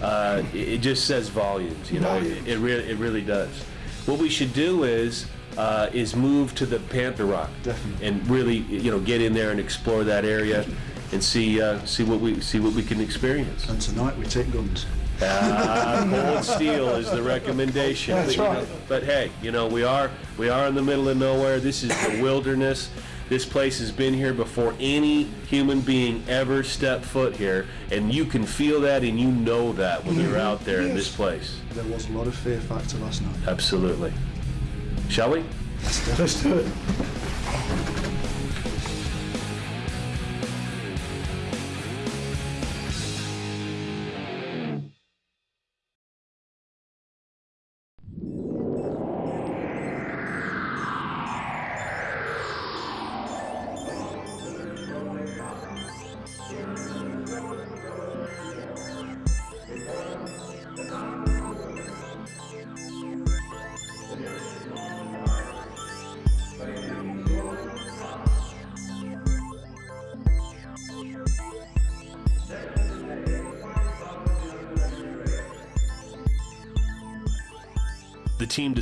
uh, it, it just says volumes. You know, it, Volumes. it really it really does. What we should do is uh, is move to the Panther Rock Definitely. and really you know get in there and explore that area and see uh, see what we see what we can experience. And tonight we take guns. Uh, cold steel is the recommendation. That's but, you know, right. but hey, you know we are we are in the middle of nowhere. This is the wilderness. This place has been here before any human being ever stepped foot here, and you can feel that and you know that when you're out there in this place. There was a lot of fear factor last night. Absolutely. Shall we? Let's do it.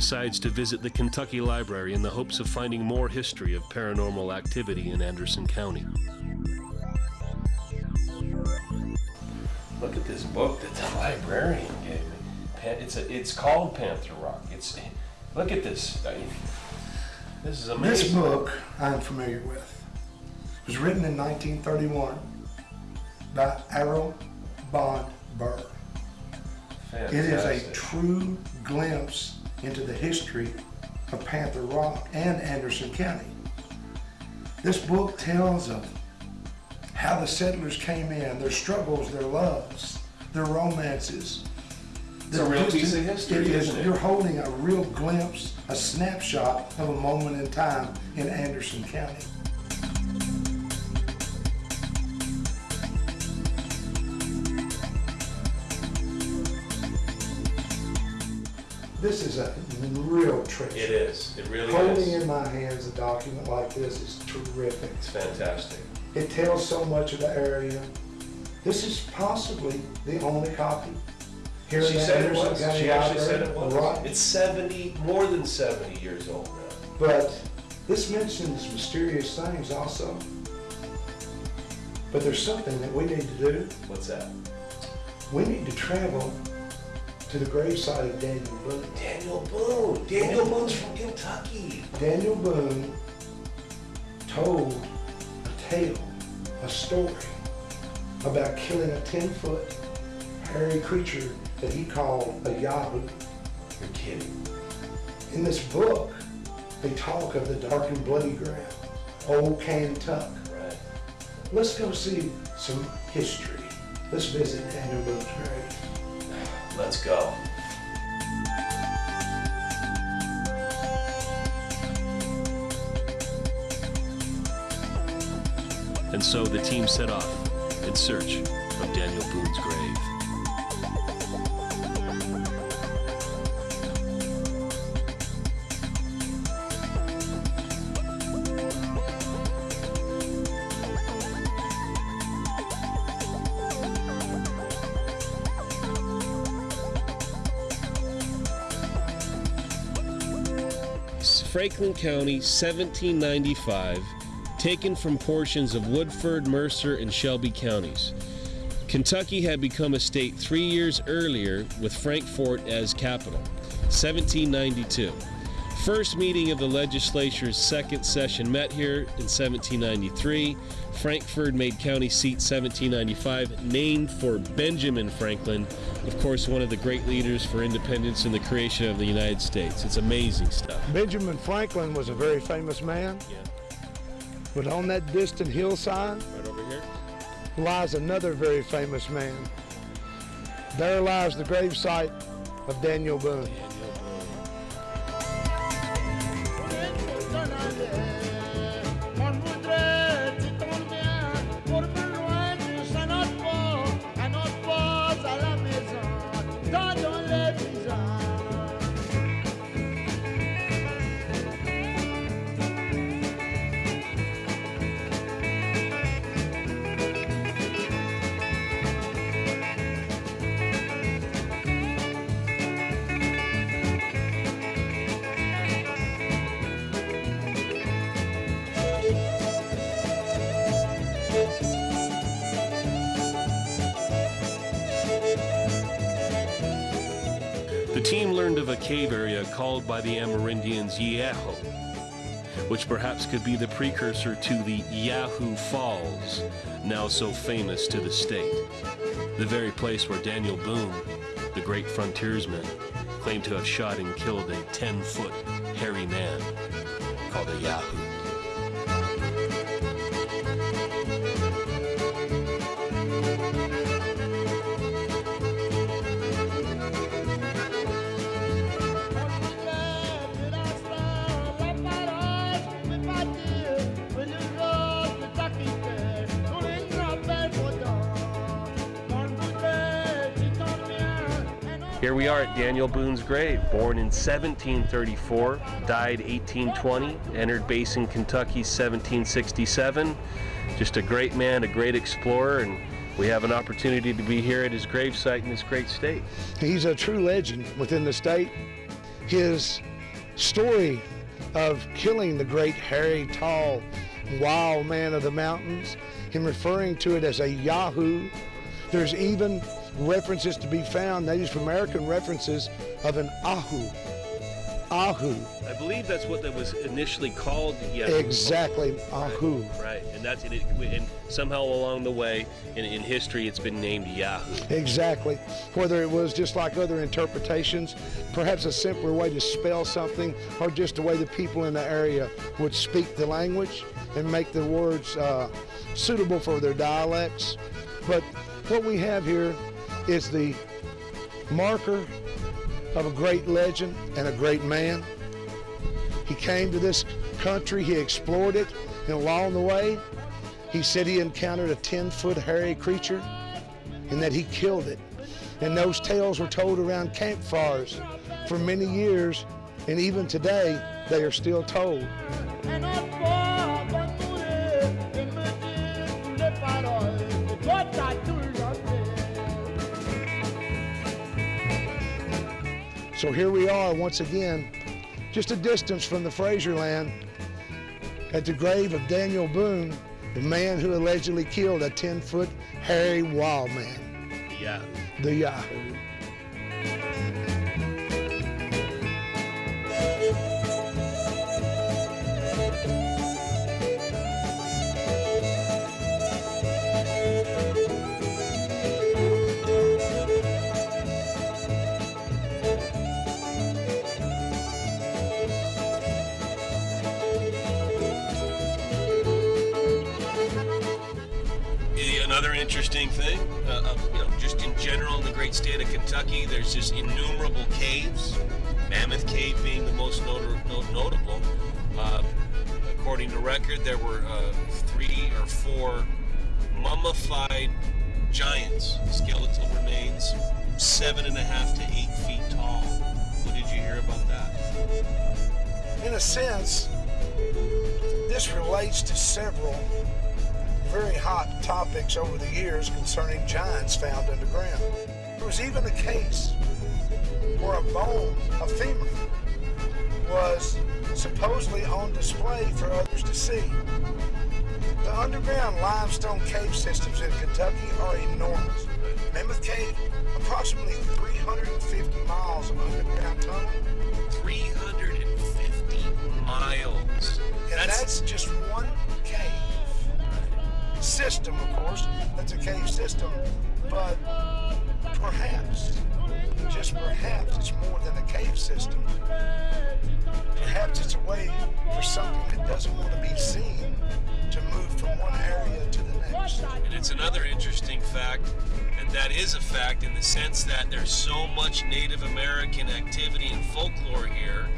Decides to visit the Kentucky Library in the hopes of finding more history of paranormal activity in Anderson County. Look at this book that the librarian gave me. It's a, it's called Panther Rock. It's look at this. This is amazing. This book I'm familiar with. It was written in 1931 by Errol Bond Burr. Fantastic. It is a true glimpse into the history of Panther Rock and Anderson County. This book tells of how the settlers came in, their struggles, their loves, their romances. It's a real piece of history, It is. isn't it? You're holding a real glimpse, a snapshot of a moment in time in Anderson County. This is a real treasure. It is. It really Holding is. Holding in my hands a document like this is terrific. It's fantastic. It tells so much of the area. This is possibly the only copy here She said it was. She actually said it was. Right. It's 70, more than 70 years old now. But this mentions mysterious things also. But there's something that we need to do. What's that? We need to travel to the graveside of Daniel Boone. Daniel Boone. Daniel Boone's from Kentucky. Daniel Boone told a tale, a story about killing a 10 foot hairy creature that he called a Yahoo. You're kidding. In this book, they talk of the dark and bloody ground, old Kentuck. Right. Let's go see some history. Let's visit Daniel Boone's grave. Let's go. And so the team set off in search of Daniel Boone's grave. Franklin County, 1795, taken from portions of Woodford, Mercer, and Shelby counties. Kentucky had become a state three years earlier with Frankfort as capital, 1792. First meeting of the legislature's second session met here in 1793. Frankfort made county seat 1795, named for Benjamin Franklin, of course, one of the great leaders for independence and the creation of the United States. It's amazing stuff. Benjamin Franklin was a very famous man, Yeah, but on that distant hillside right over here. lies another very famous man. There lies the gravesite of Daniel Boone. Team learned of a cave area called by the Amerindians Yeho, which perhaps could be the precursor to the Yahoo Falls, now so famous to the state. The very place where Daniel Boone, the great frontiersman, claimed to have shot and killed a 10 foot hairy man called a Yahoo. Are at Daniel Boone's grave, born in 1734, died 1820, entered Basin, Kentucky 1767. Just a great man, a great explorer, and we have an opportunity to be here at his gravesite in this great state. He's a true legend within the state. His story of killing the great, hairy, tall, wild man of the mountains, him referring to it as a Yahoo. There's even references to be found, Native American references of an Ahu. Ahu. I believe that's what that was initially called. Yahoo. Exactly, Ahu. Right, and that's it. And somehow along the way in, in history, it's been named Yahoo. Exactly. Whether it was just like other interpretations, perhaps a simpler way to spell something, or just the way the people in the area would speak the language, and make the words uh, suitable for their dialects. But what we have here is the marker of a great legend and a great man. He came to this country, he explored it, and along the way, he said he encountered a 10 foot hairy creature and that he killed it. And those tales were told around campfires for many years, and even today, they are still told. So here we are once again, just a distance from the Fraser land, at the grave of Daniel Boone, the man who allegedly killed a 10 foot hairy wild man. The uh, Yahoo. Interesting thing, uh, uh, you know, just in general in the great state of Kentucky, there's just innumerable caves. Mammoth Cave being the most notor- no- notable. Uh, according to record, there were uh, three or four mummified giants, skeletal remains, seven and a half to eight feet tall. What did you hear about that? In a sense, this relates to several very hot topics over the years concerning giants found underground. There was even a case where a bone, a femur, was supposedly on display for others to see. The underground limestone cave systems in Kentucky are enormous. Mammoth Cave, approximately 350 miles of underground tunnel, 350 miles. and that's, just one cave system, of course. That's a cave system, but perhaps, just perhaps, it's more than a cave system. Perhaps it's a way for something that doesn't want to be seen to move from one area to the next. And it's another interesting fact, and that is a fact in the sense that there's so much Native American activity and folklore here,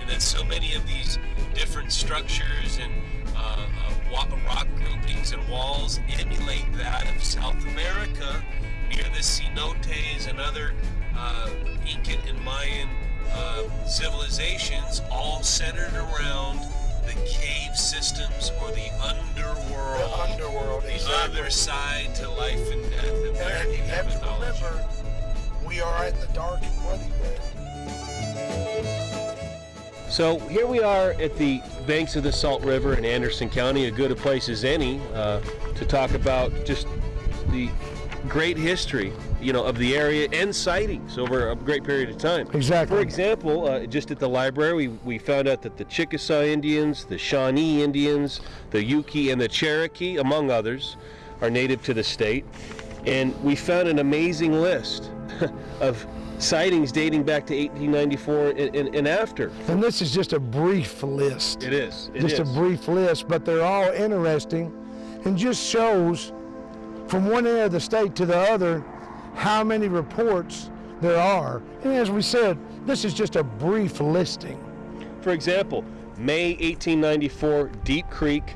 and that so many of these different structures and uh, uh, rock groupings and walls emulate that of South America near the cenotes and other uh, Incan and Mayan uh, civilizations, all centered around the cave systems or the underworld. The underworld, The exactly. other side to life and death. And And you you have have to remember, we are at the dark and bloody grave. So here we are at the banks of the Salt River in Anderson County, a good a place as any uh, to talk about just the great history, you know, of the area and sightings over a great period of time. Exactly. For example, uh, just at the library, we, we found out that the Chickasaw Indians, the Shawnee Indians, the Yuchi, and the Cherokee, among others, are native to the state. And we found an amazing list [LAUGHS] of sightings dating back to 1894 and, and, and after. And this is just a brief list. It is. It just is. a brief list, but they're all interesting and just shows from one end of the state to the other how many reports there are. And as we said, this is just a brief listing. For example, May 1894, Deep Creek,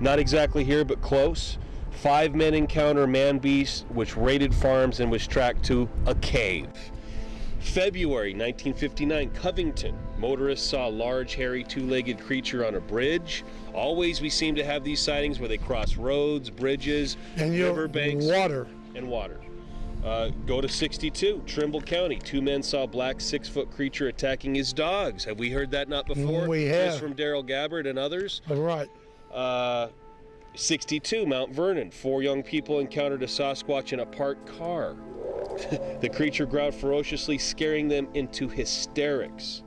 not exactly here but close. Five men encounter man beast which raided farms and was tracked to a cave. February 1959, Covington. Motorists saw a large, hairy, two legged creature on a bridge. Always, we seem to have these sightings where they cross roads, bridges, And riverbanks, water. and water. Uh, go to 62, Trimble County. Two men saw a black six foot creature attacking his dogs. Have we heard that not before? We have. This from Daryl Gabbard and others. All right. Uh, 62, Mount Vernon. Four young people encountered a Sasquatch in a parked car. [LAUGHS] the creature growled ferociously, scaring them into hysterics.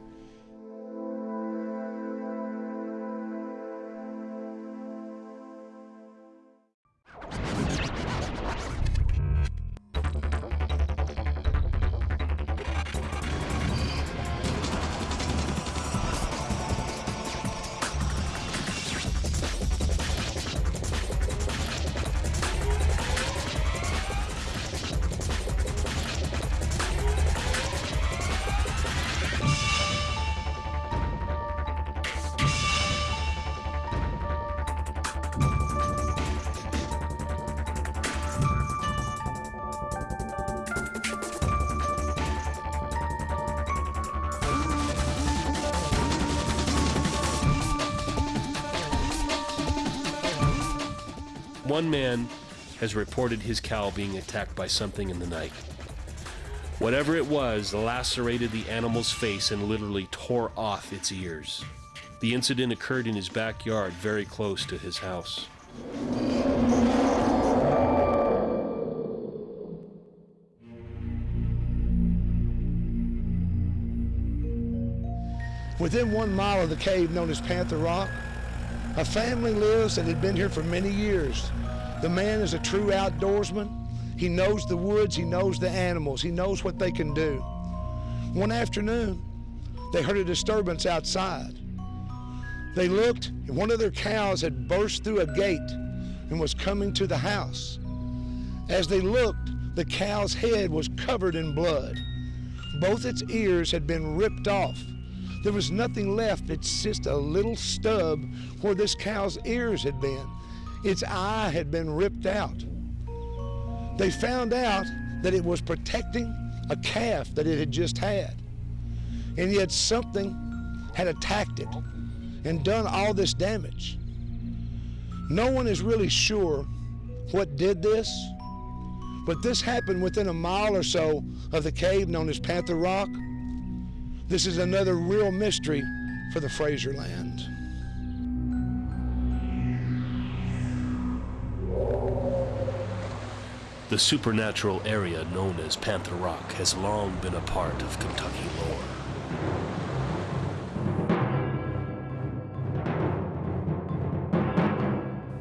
Has reported his cow being attacked by something in the night. Whatever it was lacerated the animal's face and literally tore off its ears. The incident occurred in his backyard, very close to his house. Within one mile of the cave known as Panther Rock, a family lives that had been here for many years. The man is a true outdoorsman. He knows the woods, he knows the animals, he knows what they can do. One afternoon, they heard a disturbance outside. They looked, and one of their cows had burst through a gate and was coming to the house. As they looked, the cow's head was covered in blood. Both its ears had been ripped off. There was nothing left. It's just a little stub where this cow's ears had been. Its eye had been ripped out. They found out that it was protecting a calf that it had just had. And yet something had attacked it and done all this damage. No one is really sure what did this, but this happened within a mile or so of the cave known as Panther Rock. This is another real mystery for the Fraser land. The supernatural area known as Panther Rock has long been a part of Kentucky lore.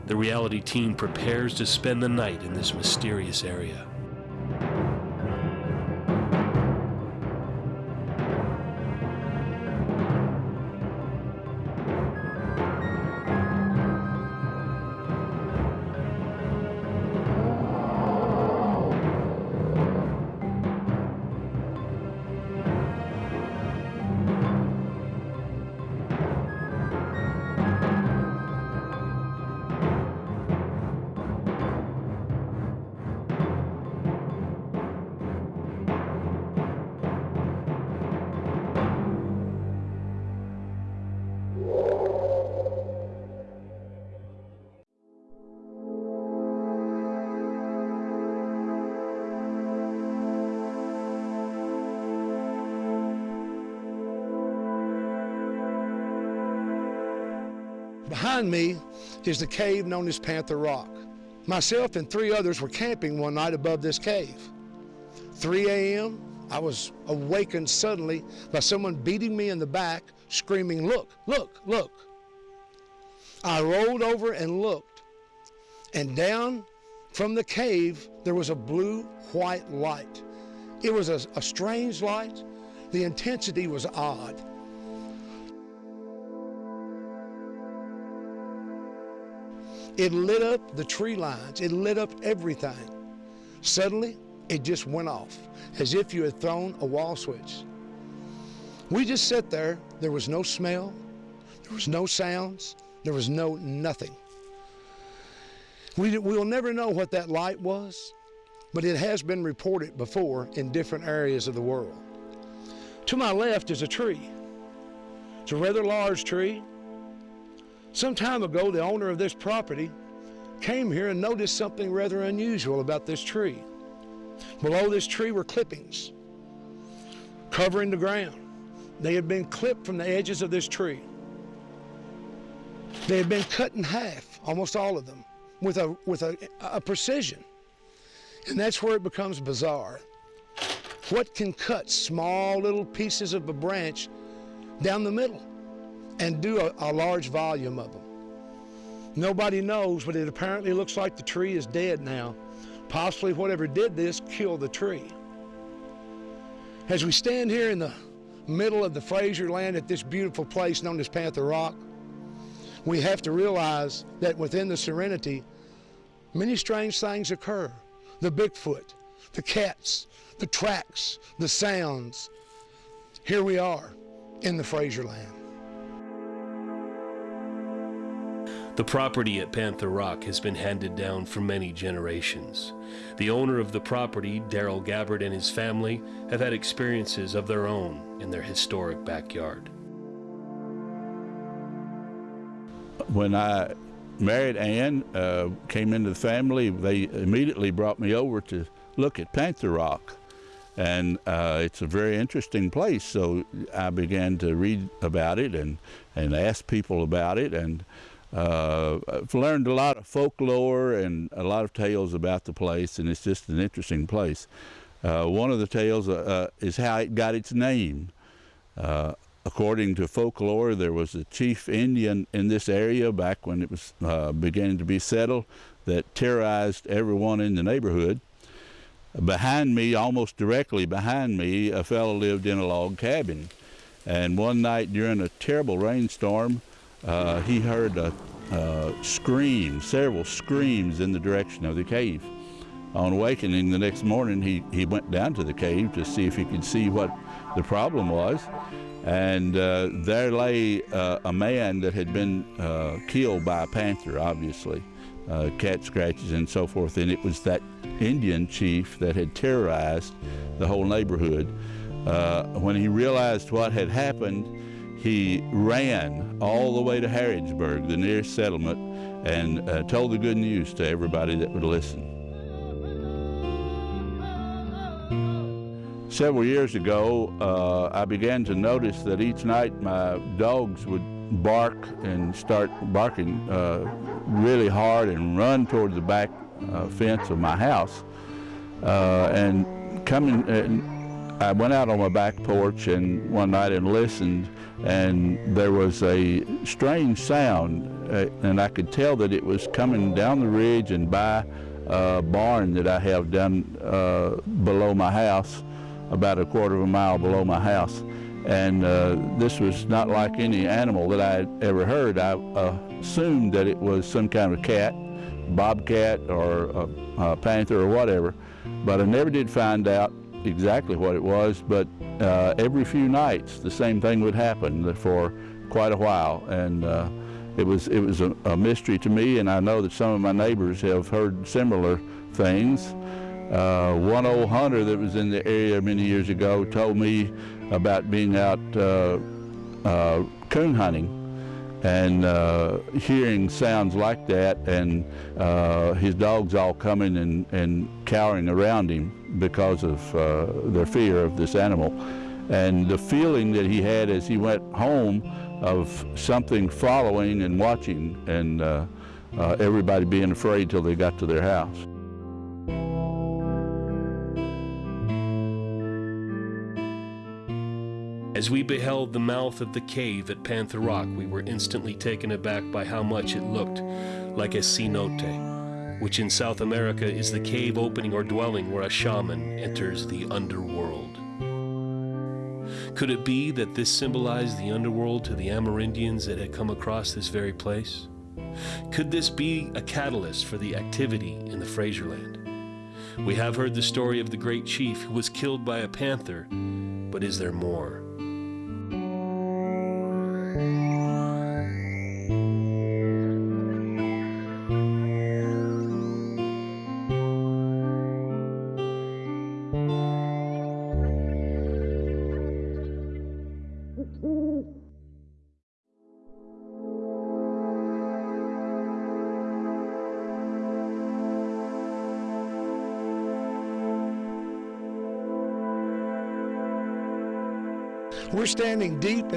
The reality team prepares to spend the night in this mysterious area. Behind me is the cave known as Panther Rock. Myself and three others were camping one night above this cave. 3 a.m., I was awakened suddenly by someone beating me in the back, screaming, Look, look, look. I rolled over and looked, and down from the cave there was a blue white light. It was a, a strange light. The intensity was odd. It lit up the tree lines. It lit up everything. Suddenly, it just went off as if you had thrown a wall switch. We just sat there. There was no smell. There was no sounds. There was no nothing. We, we'll never know what that light was, but it has been reported before in different areas of the world. To my left is a tree. It's a rather large tree. Some time ago, the owner of this property came here and noticed something rather unusual about this tree. Below this tree were clippings covering the ground. They had been clipped from the edges of this tree. They had been cut in half, almost all of them, with a, with a, a precision. And that's where it becomes bizarre. What can cut small little pieces of a branch down the middle and do a, a large volume of them? Nobody knows, but it apparently looks like the tree is dead now. Possibly whatever did this killed the tree. As we stand here in the middle of the Fraser land at this beautiful place known as Panther Rock, we have to realize that within the serenity, many strange things occur. The Bigfoot, the cats, the tracks, the sounds. Here we are in the Fraser land. The property at Panther Rock has been handed down for many generations. The owner of the property, Daryl Gabbard, and his family have had experiences of their own in their historic backyard. when I married Ann, uh, came into the family, they immediately brought me over to look at Panther Rock. And uh, it's a very interesting place, so I began to read about it and, and ask people about it. And uh, I've learned a lot of folklore and a lot of tales about the place, and it's just an interesting place. Uh, one of the tales uh, uh, is how it got its name. Uh, according to folklore, there was a chief Indian in this area back when it was beginning to be settled that terrorized everyone in the neighborhood. Behind me, almost directly behind me, a fellow lived in a log cabin. And one night during a terrible rainstorm, uh, he heard a, scream, several screams in the direction of the cave. On awakening the next morning, he, he went down to the cave to see if he could see what the problem was. And uh, there lay uh, a man that had been uh, killed by a panther, obviously, uh, cat scratches and so forth. And it was that Indian chief that had terrorized the whole neighborhood. Uh, when he realized what had happened, he ran all the way to Harrodsburg, the nearest settlement, and uh, told the good news to everybody that would listen. Several years ago, uh, I began to notice that each night my dogs would bark and start barking uh, really hard and run toward the back uh, fence of my house. Uh, and coming, I went out on my back porch and one night and listened, and there was a strange sound, uh, and I could tell that it was coming down the ridge and by a barn that I have down uh, below my house about a quarter of a mile below my house. And uh, this was not like any animal that I had ever heard. I uh, assumed that it was some kind of cat, bobcat or a, a, panther or whatever, but I never did find out exactly what it was. But uh, every few nights, the same thing would happen for quite a while. And uh, it was, it was a, a mystery to me, and I know that some of my neighbors have heard similar things. Uh, one old hunter that was in the area many years ago told me about being out uh, uh, coon hunting and uh, hearing sounds like that and uh, his dogs all coming and, and cowering around him because of uh, their fear of this animal. And the feeling that he had as he went home of something following and watching and everybody being afraid till they got to their house. As we beheld the mouth of the cave at Panther Rock, we were instantly taken aback by how much it looked like a cenote, which in South America is the cave opening or dwelling where a shaman enters the underworld. Could it be that this symbolized the underworld to the Amerindians that had come across this very place? Could this be a catalyst for the activity in the Fraserland? We have heard the story of the great chief who was killed by a panther, but is there more?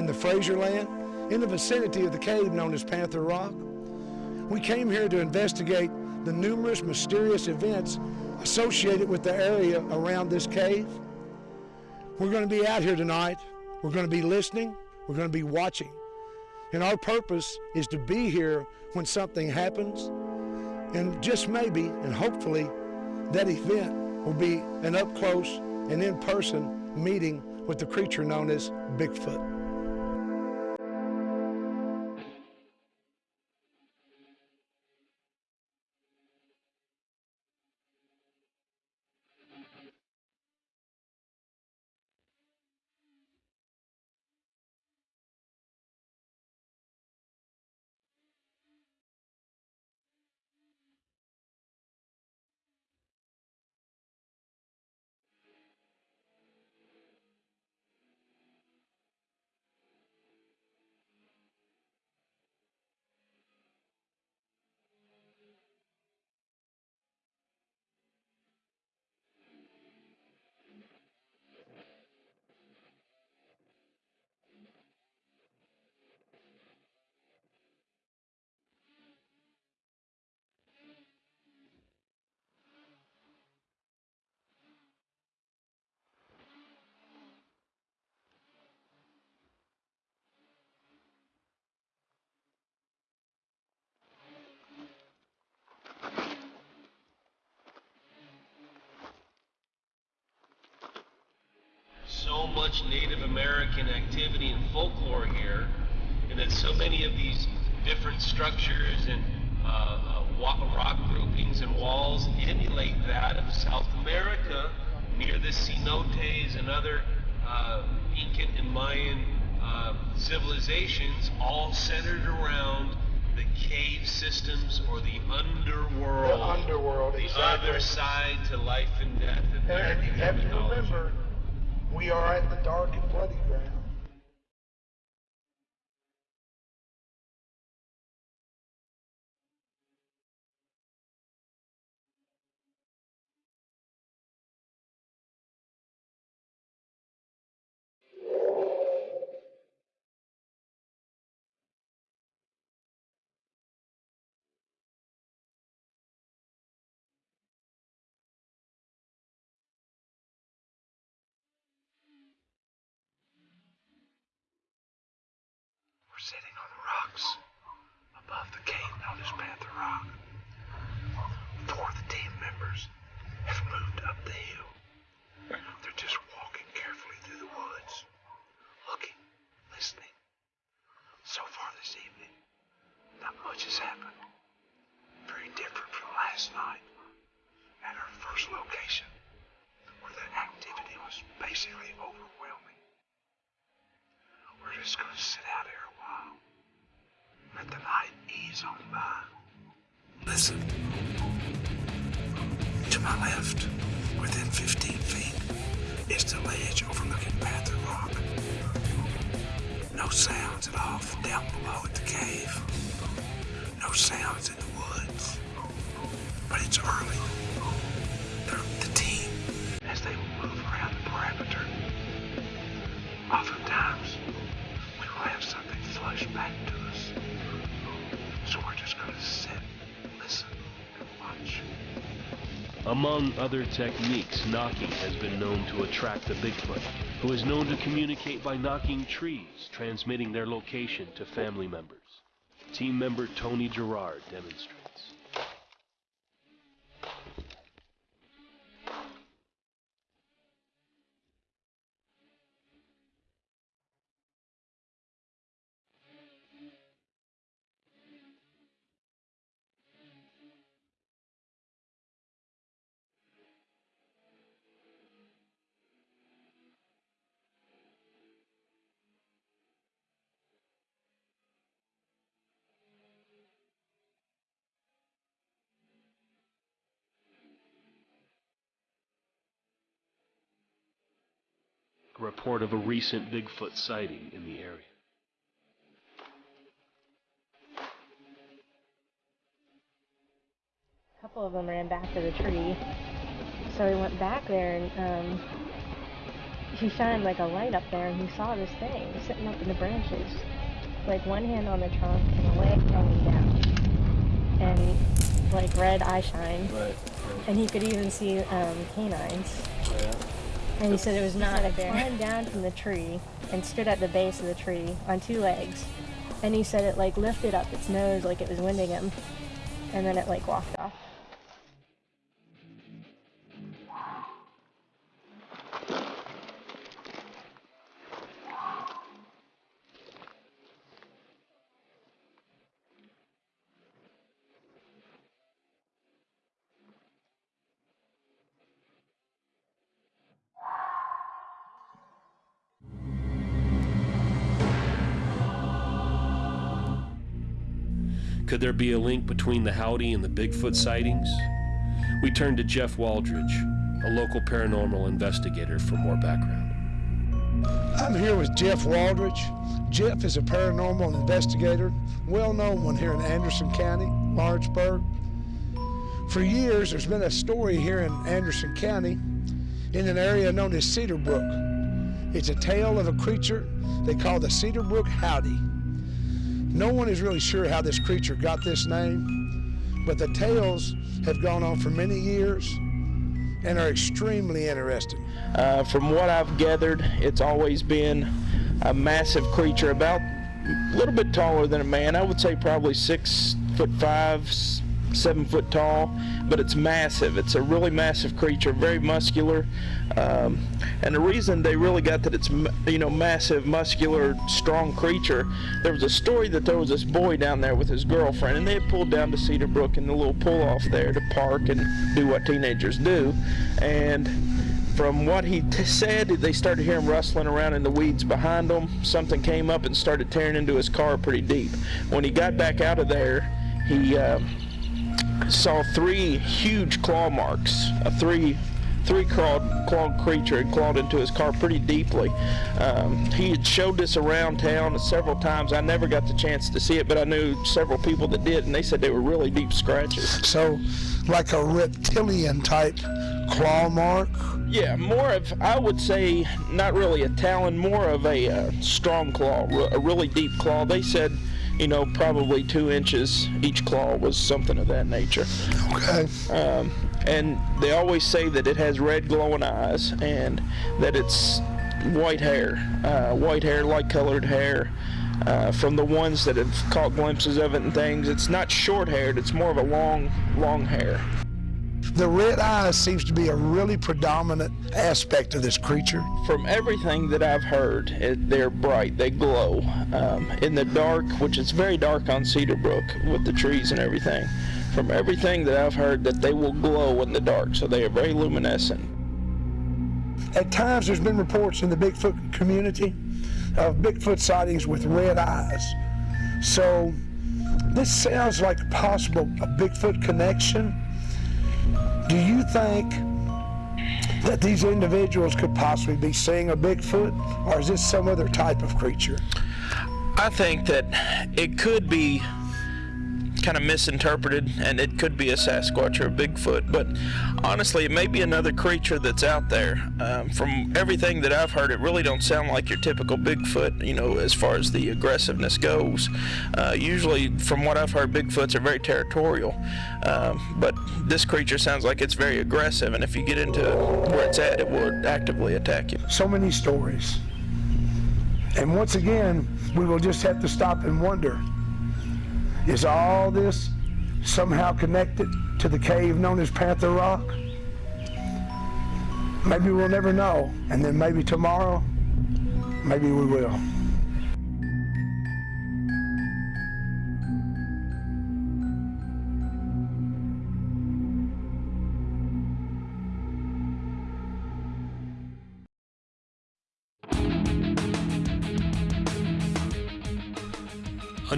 The Fraserland, in the vicinity of the cave known as Panther Rock. We came here to investigate the numerous mysterious events associated with the area around this cave. We're going to be out here tonight. We're going to be listening. We're going to be watching. And our purpose is to be here when something happens. And just maybe, and hopefully, that event will be an up close and in person meeting with the creature known as Bigfoot. Much Native American activity and folklore here, and that so many of these different structures and uh, uh, rock groupings and walls emulate that of South America near the cenotes and other uh, Incan and Mayan uh, civilizations, all centered around the cave systems or the underworld. The underworld, the exactly. other side to life and death. And to mythology. remember, we are at the dark and bloody ground. On Among other techniques, knocking has been known to attract the Bigfoot, who is known to communicate by knocking trees, transmitting their location to family members. Team member Tony Gerard demonstrates. Report of a recent Bigfoot sighting in the area. A couple of them ran back to the tree. So he went back there and um, he shined like a light up there and he saw this thing sitting up in the branches. Like one hand on the trunk and a leg hanging down. And like red eye shine. Right. And he could even see um, canines. Yeah. And he said it was not a bear. Climbed down from the tree and stood at the base of the tree on two legs. And he said it like lifted up its nose like it was winding him. And then it like walked off. Could there be a link between the Howdy and the Bigfoot sightings? We turned to Jeff Waldridge, a local paranormal investigator, for more background. I'm here with Jeff Waldridge. Jeff is a paranormal investigator, well known one here in Anderson County, Lawrenceburg. For years, there's been a story here in Anderson County in an area known as Cedar Brook. It's a tale of a creature they call the Cedar Brook Howdy. No one is really sure how this creature got this name, but the tales have gone on for many years and are extremely interesting. Uh, from what I've gathered, it's always been a massive creature, about a little bit taller than a man. I would say probably six foot five, seven foot tall, but it's massive. It's a really massive creature, very muscular. Um, and the reason they really got that it's you know massive, muscular, strong creature, there was a story that there was this boy down there with his girlfriend, and they had pulled down to Cedar Brook in the little pull off there to park and do what teenagers do, and from what he said, they started hearing rustling around in the weeds behind them. Something came up and started tearing into his car pretty deep. When he got back out of there, he uh, saw three huge claw marks, a three three clawed, clawed creature had clawed into his car pretty deeply. Um, he had showed this around town several times. I never got the chance to see it, but I knew several people that did, and they said they were really deep scratches. So, like a reptilian type claw mark? Yeah, more of, I would say, not really a talon, more of a uh, strong claw, a really deep claw. They said, you know, probably two inches each claw was something of that nature. Okay. Um, and they always say that it has red glowing eyes and that it's white hair, uh, white hair, light colored hair. Uh, from the ones that have caught glimpses of it and things, it's not short haired, it's more of a long, long hair. The red eyes seems to be a really predominant aspect of this creature. From everything that I've heard, it, they're bright. They glow um, in the dark, which is very dark on Cedar Brook with the trees and everything. From everything that I've heard, that they will glow in the dark, so they are very luminescent. At times, there's been reports in the Bigfoot community of Bigfoot sightings with red eyes. So, this sounds like a possible a Bigfoot connection. Do you think that these individuals could possibly be seeing a Bigfoot, or is this some other type of creature? I think that it could be kind of misinterpreted and it could be a Sasquatch or a Bigfoot, but honestly, it may be another creature that's out there. Um, from everything that I've heard, it really don't sound like your typical Bigfoot, you know, as far as the aggressiveness goes. Uh, usually, from what I've heard, Bigfoots are very territorial, um, but this creature sounds like it's very aggressive, and if you get into where it's at, it will actively attack you. So many stories. And once again, we will just have to stop and wonder is all this somehow connected to the cave known as Panther Rock? Maybe we'll never know. And then maybe tomorrow, maybe we will.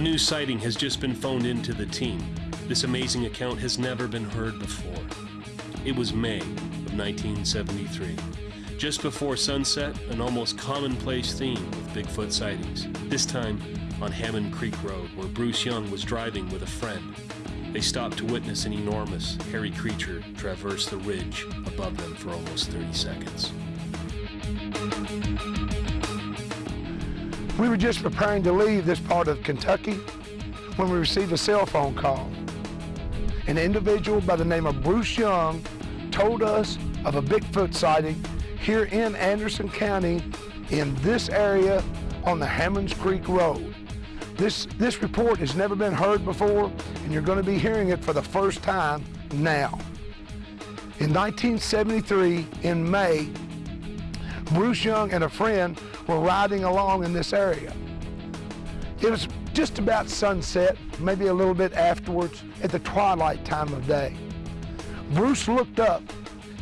New sighting has just been phoned into the team. This amazing account has never been heard before. It was May of 1973. Just before sunset, an almost commonplace theme with Bigfoot sightings. This time on Hammond Creek Road, where Bruce Young was driving with a friend. They stopped to witness an enormous, hairy creature traverse the ridge above them for almost 30 seconds. We were just preparing to leave this part of Kentucky when we received a cell phone call. An individual by the name of Bruce Young told us of a Bigfoot sighting here in Anderson County in this area on the Hammonds Creek Road. This, this report has never been heard before, and you're going to be hearing it for the first time now. In 1973, in May, Bruce Young and a friend were riding along in this area. It was just about sunset, maybe a little bit afterwards, at the twilight time of day. Bruce looked up,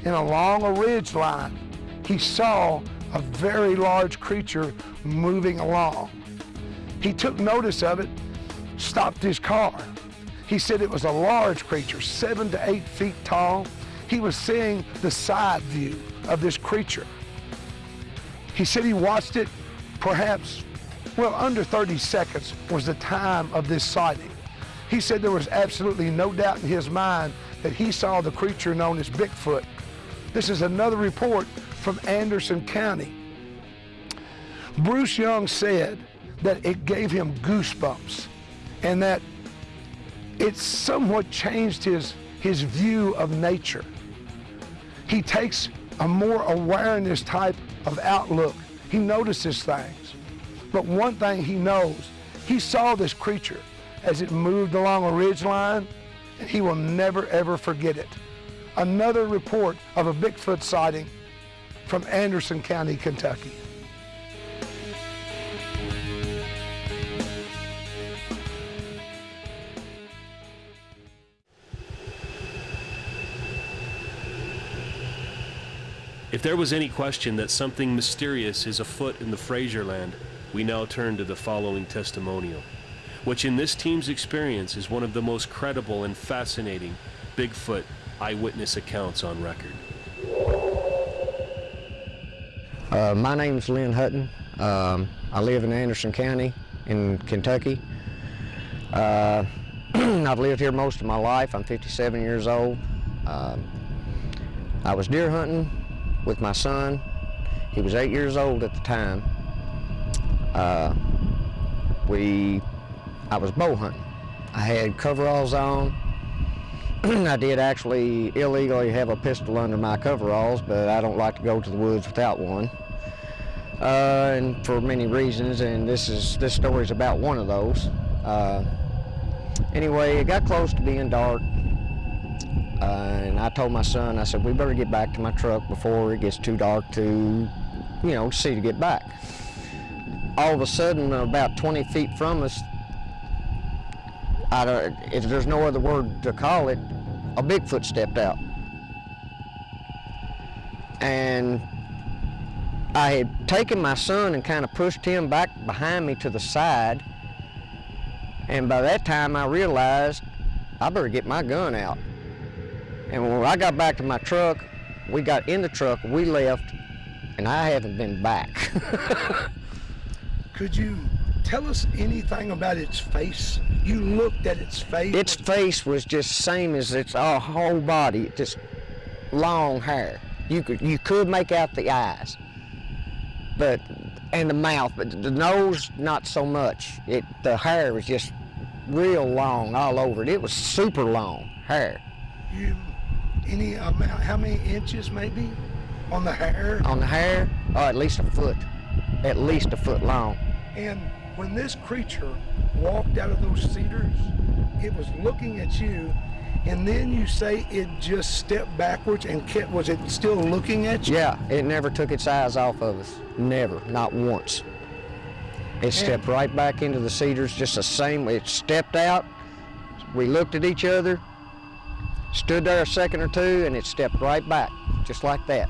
and along a ridge line, he saw a very large creature moving along. He took notice of it, stopped his car. He said it was a large creature, seven to eight feet tall. He was seeing the side view of this creature. He said he watched it perhaps, well, under 30 seconds was the time of this sighting. He said there was absolutely no doubt in his mind that he saw the creature known as Bigfoot. This is another report from Anderson County. Bruce Young said that it gave him goosebumps and that it somewhat changed his, his view of nature. He takes a more awareness type of outlook. He notices things. But one thing he knows, he saw this creature as it moved along a ridge line and he will never ever forget it. Another report of a Bigfoot sighting from Anderson County, Kentucky. If there was any question that something mysterious is afoot in the Fraser land, we now turn to the following testimonial, which in this team's experience is one of the most credible and fascinating Bigfoot eyewitness accounts on record. Uh, my is Lynn Hutton. Um, I live in Anderson County in Kentucky. Uh, [CLEARS THROAT] I've lived here most of my life. I'm 57 years old. Um, I was deer hunting with my son. He was eight years old at the time. Uh, we, I was bow hunting. I had coveralls on. [CLEARS THROAT] I did actually illegally have a pistol under my coveralls, but I don't like to go to the woods without one. Uh, and for many reasons, and this is this story is about one of those. Uh, anyway, it got close to being dark, uh, and I told my son, I said, we better get back to my truck before it gets too dark to, you know, see to get back. All of a sudden, about 20 feet from us, if there's no other word to call it, a Bigfoot stepped out. And I had taken my son and kind of pushed him back behind me to the side. And by that time I realized I better get my gun out. And when I got back to my truck, we got in the truck, we left, and I haven't been back. [LAUGHS] Could you tell us anything about its face? You looked at its face. its face was just same as its uh, whole body, just long hair. You could you could make out the eyes, but and the mouth, but the nose not so much. It the hair was just real long all over it. It was super long hair. You, any uh, amount, how many inches maybe on the hair? On the hair, oh, at least a foot, at least a foot long. And when this creature walked out of those cedars, it was looking at you, and then you say it just stepped backwards and kept, was it still looking at you? Yeah, it never took its eyes off of us. Never, not once. It stepped right back into the cedars, just the same. It stepped out. We looked at each other, stood there a second or two, and it stepped right back, just like that.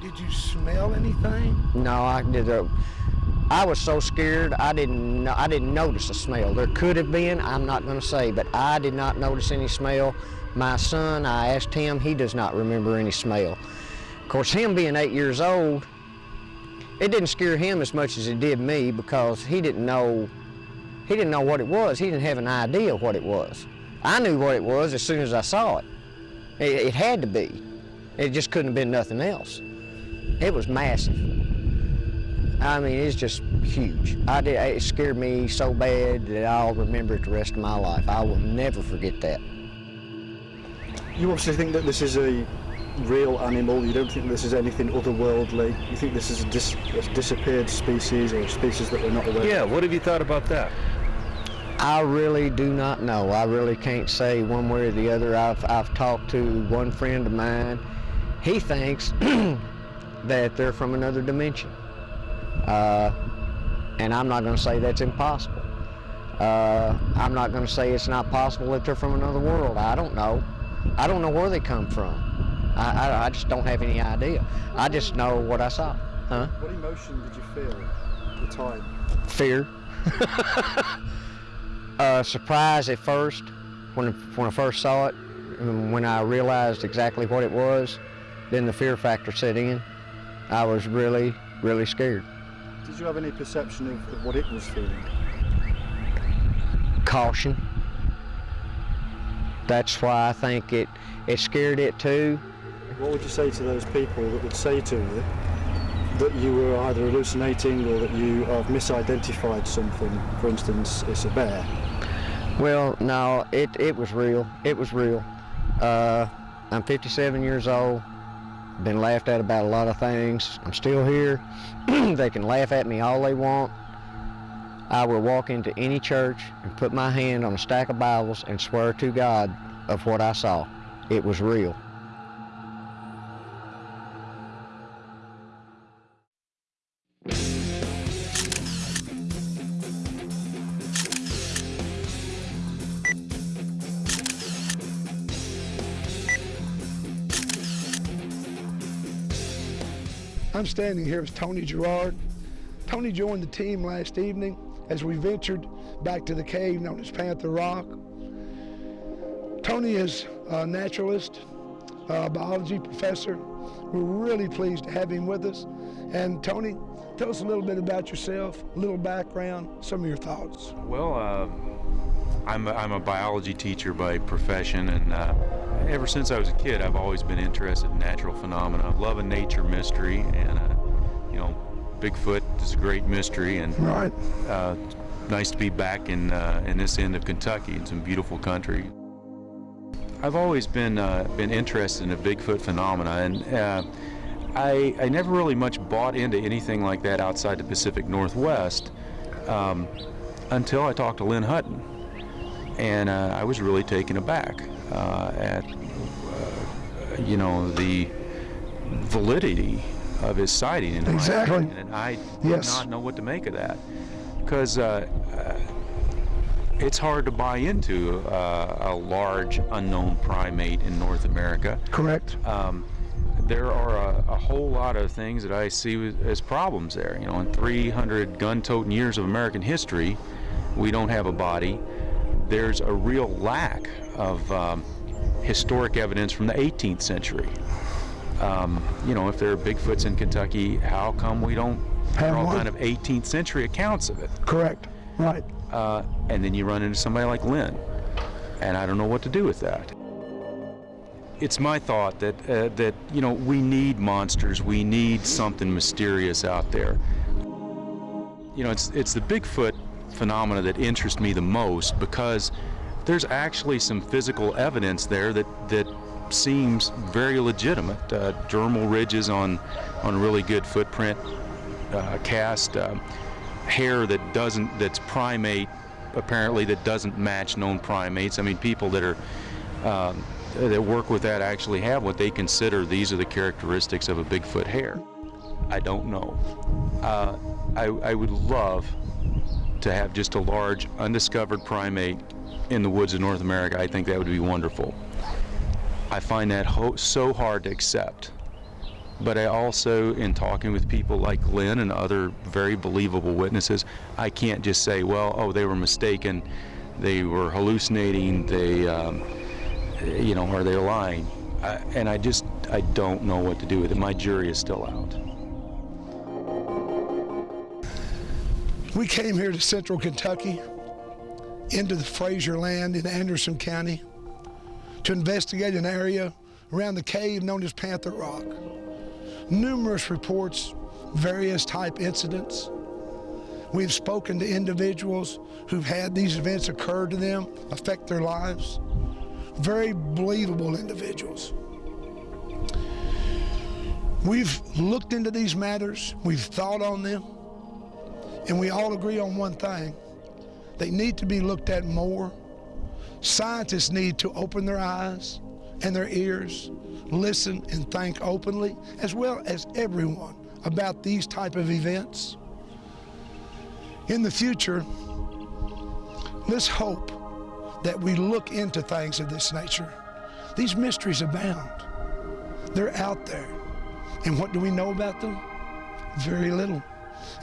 Did you smell anything? No, I did. Uh, I was so scared. I didn't. I didn't notice a smell. There could have been. I'm not going to say, but I did not notice any smell. My son, I asked him. He does not remember any smell. Of course, him being eight years old, it didn't scare him as much as it did me because he didn't know. He didn't know what it was. He didn't have an idea what it was. I knew what it was as soon as I saw it. It, it had to be. It just couldn't have been nothing else. It was massive. I mean, it's just huge. I did, it scared me so bad that I'll remember it the rest of my life. I will never forget that. You obviously think that this is a real animal. You don't think this is anything otherworldly. You think this is a, dis- a disappeared species or a species that we're not aware Yeah, of. what have you thought about that? I really do not know. I really can't say one way or the other. I've, I've talked to one friend of mine. He thinks [CLEARS THROAT] that they're from another dimension. Uh, and I'm not going to say that's impossible. Uh, I'm not going to say it's not possible that they're from another world. I don't know. I don't know where they come from. I, I, I just don't have any idea. I just know what I saw. Huh? What emotion did you feel at the time? Fear. [LAUGHS] uh, surprise at first when, when I first saw it. And when I realized exactly what it was, then the fear factor set in. I was really, really scared. Did you have any perception of, of what it was feeling? Caution. That's why I think it, it scared it too. What would you say to those people that would say to you that you were either hallucinating or that you have misidentified something? For instance, it's a bear. Well, no, it, it was real. It was real. Uh, I'm 57 years old. Been laughed at about a lot of things. I'm still here. [CLEARS THROAT] they can laugh at me all they want. I will walk into any church and put my hand on a stack of Bibles and swear to God of what I saw. It was real. I'm standing here with Tony Gerard. Tony joined the team last evening as we ventured back to the cave known as Panther Rock. Tony is a naturalist, a biology professor. We're really pleased to have him with us. And Tony, tell us a little bit about yourself, a little background, some of your thoughts. Well, uh, I'm, a, I'm a biology teacher by profession, and uh, ever since I was a kid, I've always been interested in natural phenomena. I love a nature mystery, and uh, you know, Bigfoot is a great mystery, and right. uh, nice to be back in uh, in this end of Kentucky in some beautiful country. I've always been uh, been interested in the Bigfoot phenomena, and uh, I I never really much bought into anything like that outside the Pacific Northwest um, until I talked to Lynn Hutton, and uh, I was really taken aback at uh, you know the validity of his sighting in Exactly. opinion, and I did Yes. not know what to make of that because uh, uh, it's hard to buy into uh, a large unknown primate in North America. Correct. Um, there are a, a whole lot of things that I see as problems there. You know, in 300 gun-toting years of American history, we don't have a body. There's a real lack of um, historic evidence from the 18th century. Um, you know, if there are Bigfoots in Kentucky, how come we don't have all kind of 18th century accounts of it? Correct. Right. Uh, and then you run into somebody like Lynn, and I don't know what to do with that. It's my thought that uh, that you know we need monsters, we need something mysterious out there. You know, it's it's the Bigfoot phenomena that interest me the most because there's actually some physical evidence there that that seems very legitimate. Uh, dermal ridges on on really good footprint uh, cast, um, hair that doesn't that's primate apparently that doesn't match known primates. I mean, people that are um, that work with that actually have what they consider these are the characteristics of a Bigfoot hair. I don't know. Uh, I, I would love to have just a large undiscovered primate in the woods of North America. I think that would be wonderful. I find that so hard to accept. But I also, in talking with people like Lynn and other very believable witnesses, I can't just say, well, oh, they were mistaken, they were hallucinating, they, um, you know, or they're lying. I, and I just, I don't know what to do with it. My jury is still out. We came here to central Kentucky, into the Fraser land in Anderson County, to investigate an area around the cave known as Panther Rock. Numerous reports, various type incidents. We've spoken to individuals who've had these events occur to them, affect their lives. Very believable individuals. We've looked into these matters, we've thought on them, and we all agree on one thing. They need to be looked at more. Scientists need to open their eyes and their ears, listen and think openly, as well as everyone, about these type of events. In the future, let's hope that we look into things of this nature. These mysteries abound. They're out there. And what do we know about them? Very little.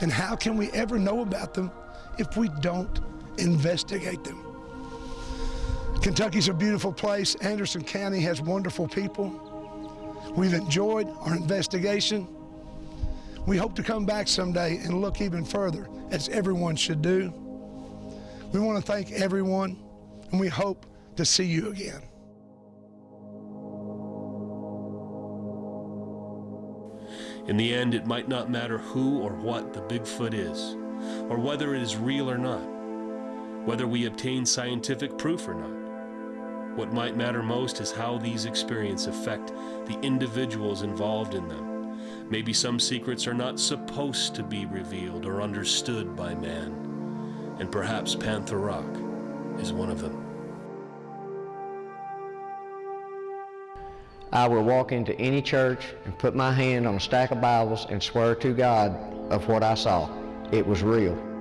And how can we ever know about them if we don't investigate them? Kentucky's a beautiful place. Anderson County has wonderful people. We've enjoyed our investigation. We hope to come back someday and look even further, as everyone should do. We want to thank everyone, and we hope to see you again. In the end, it might not matter who or what the Bigfoot is, or whether it is real or not, whether we obtain scientific proof or not. What might matter most is how these experiences affect the individuals involved in them. Maybe some secrets are not supposed to be revealed or understood by man, and perhaps Panther Rock is one of them. I will walk into any church and put my hand on a stack of Bibles and swear to God of what I saw. It was real.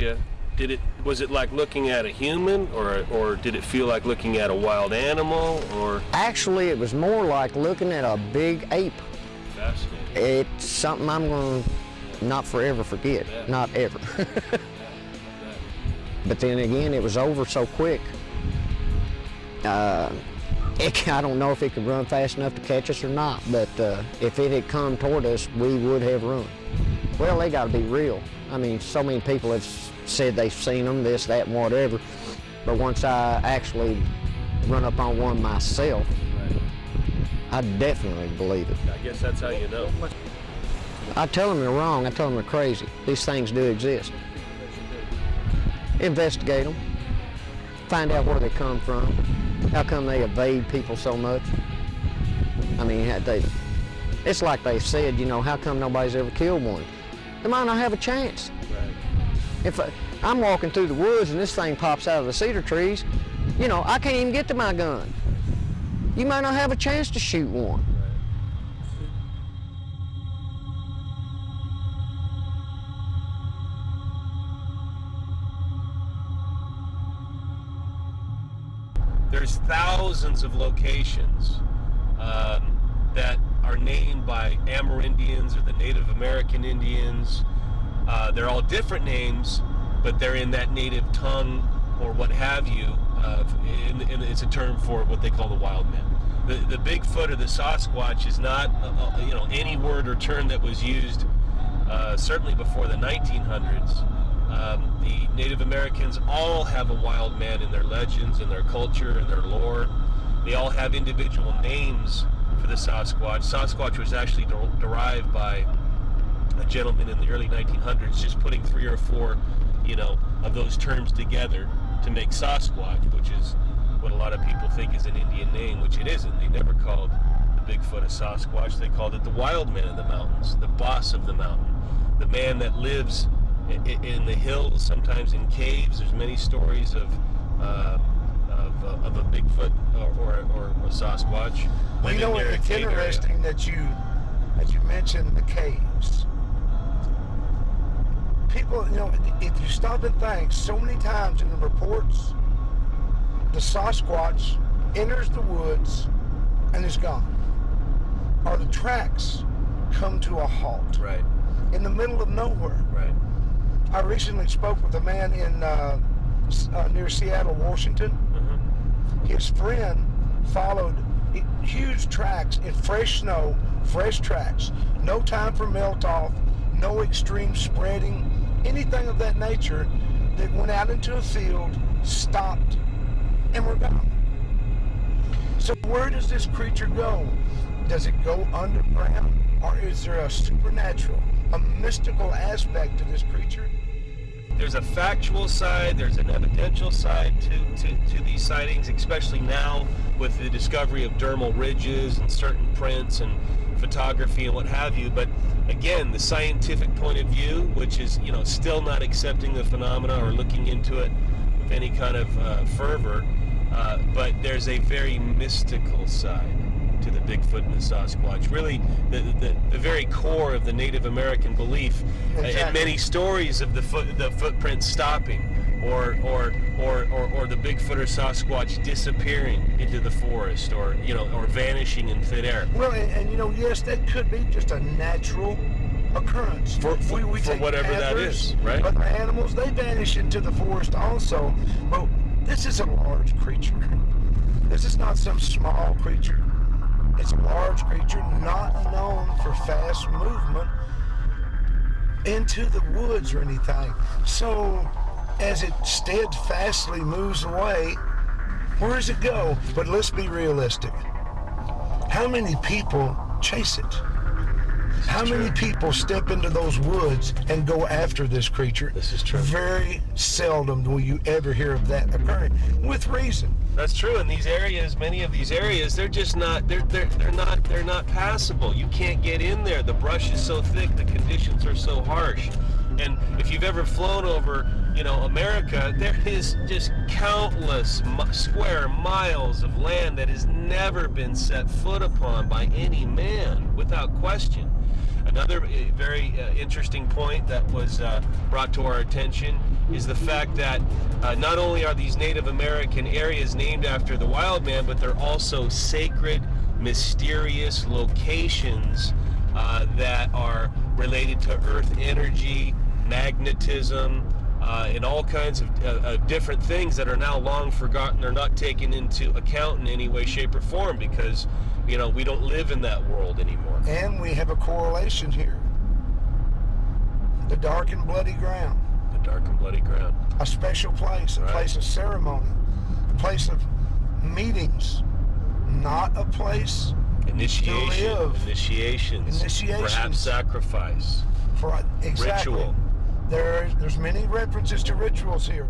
You, did it was it like looking at a human, or or did it feel like looking at a wild animal, or Actually, it was more like looking at a big ape. fascinating? It's something I'm going to not forever forget. Not ever. [LAUGHS] but then again, it was over so quick. Uh, it, [LAUGHS] I don't know if it could run fast enough to catch us or not, but uh, if it had come toward us, we would have run. Well, they got to be real. I mean, so many people have said they've seen them, this, that, and whatever. But once I actually run up on one myself, I definitely believe it. I guess that's how you know. I tell them they're wrong. I tell them they're crazy. These things do exist. Investigate them. Find out where they come from. How come they evade people so much? I mean, they, it's like they said, you know, how come nobody's ever killed one? They might not have a chance. If I, I'm walking through the woods and this thing pops out of the cedar trees, you know, I can't even get to my gun. You might not have a chance to shoot one. There's thousands of locations um, that are named by Amerindians or the Native American Indians. Uh, they're all different names, but they're in that native tongue or what have you. Uh, and, and it's a term for what they call the wild man. The, the Bigfoot or the Sasquatch is not, uh, uh, you know, any word or term that was used uh, certainly before the 1900s. Um, the Native Americans all have a wild man in their legends, in their culture, in their lore. They all have individual names for the Sasquatch. Sasquatch was actually der- derived by a gentleman in the early 1900s, just putting three or four, you know, of those terms together to make Sasquatch, which is what a lot of people think is an Indian name, which it isn't. They never called the Bigfoot a Sasquatch. They called it the wild man of the mountains, the boss of the mountain, the man that lives in the hills, sometimes in caves. There's many stories of uh, of, uh, of a Bigfoot or, or, or a Sasquatch. Well, you know, it's cave area. interesting that you that you mentioned the caves. People, you know, if you stop and think, so many times in the reports, the Sasquatch enters the woods and is gone, or the tracks come to a halt. Right. In the middle of nowhere. Right. I recently spoke with a man in uh, uh, near Seattle, Washington. His friend followed huge tracks in fresh snow, fresh tracks. No time for melt off, no extreme spreading, anything of that nature. That went out into a field, stopped, and were gone. So where does this creature go? Does it go underground, or is there a supernatural, a mystical aspect to this creature? there's a factual side, there's an evidential side to, to, to these sightings, especially now with the discovery of dermal ridges and certain prints and photography and what have you. But again, the scientific point of view, which is you know still not accepting the phenomena or looking into it with any kind of uh, fervor, uh, but there's a very mystical side. To the Bigfoot and the Sasquatch. Really, the, the, the very core of the Native American belief, uh, and many stories of the foot the footprints stopping. Or, or, or, or, or the Bigfoot or Sasquatch disappearing into the forest, or you know, or vanishing in thin air. Well, and, and you know, yes, that could be just a natural occurrence. For- for- for take whatever that panthers, is, right? Other animals, they vanish into the forest also. But this is a large creature. This is not some small creature. It's a large creature not known for fast movement into the woods or anything. So as it steadfastly moves away, where does it go? But let's be realistic. How many people chase it? How many people step into those woods and go after this creature? This is true. Very seldom will you ever hear of that occurring, with reason. That's true. In these areas, many of these areas, they're just not they're they're they're not they're not passable. You can't get in there. The brush is so thick, the conditions are so harsh. And if you've ever flown over, you know, America, there is just countless square miles of land that has never been set foot upon by any man, without question. Another uh, very uh, interesting point that was uh, brought to our attention is the fact that uh, not only are these Native American areas named after the wild man, but they're also sacred, mysterious locations uh, that are related to earth energy, magnetism, uh, and all kinds of uh, different things that are now long forgotten or not taken into account in any way, shape, or form because, you know, we don't live in that world anymore. And we have a correlation here. The dark and bloody ground. The dark and bloody ground. A special place, a Right. place of ceremony, a place of meetings, not a place Initiation, live. initiations, Initiations. perhaps sacrifice, for exactly. ritual. There, there's many references to rituals here.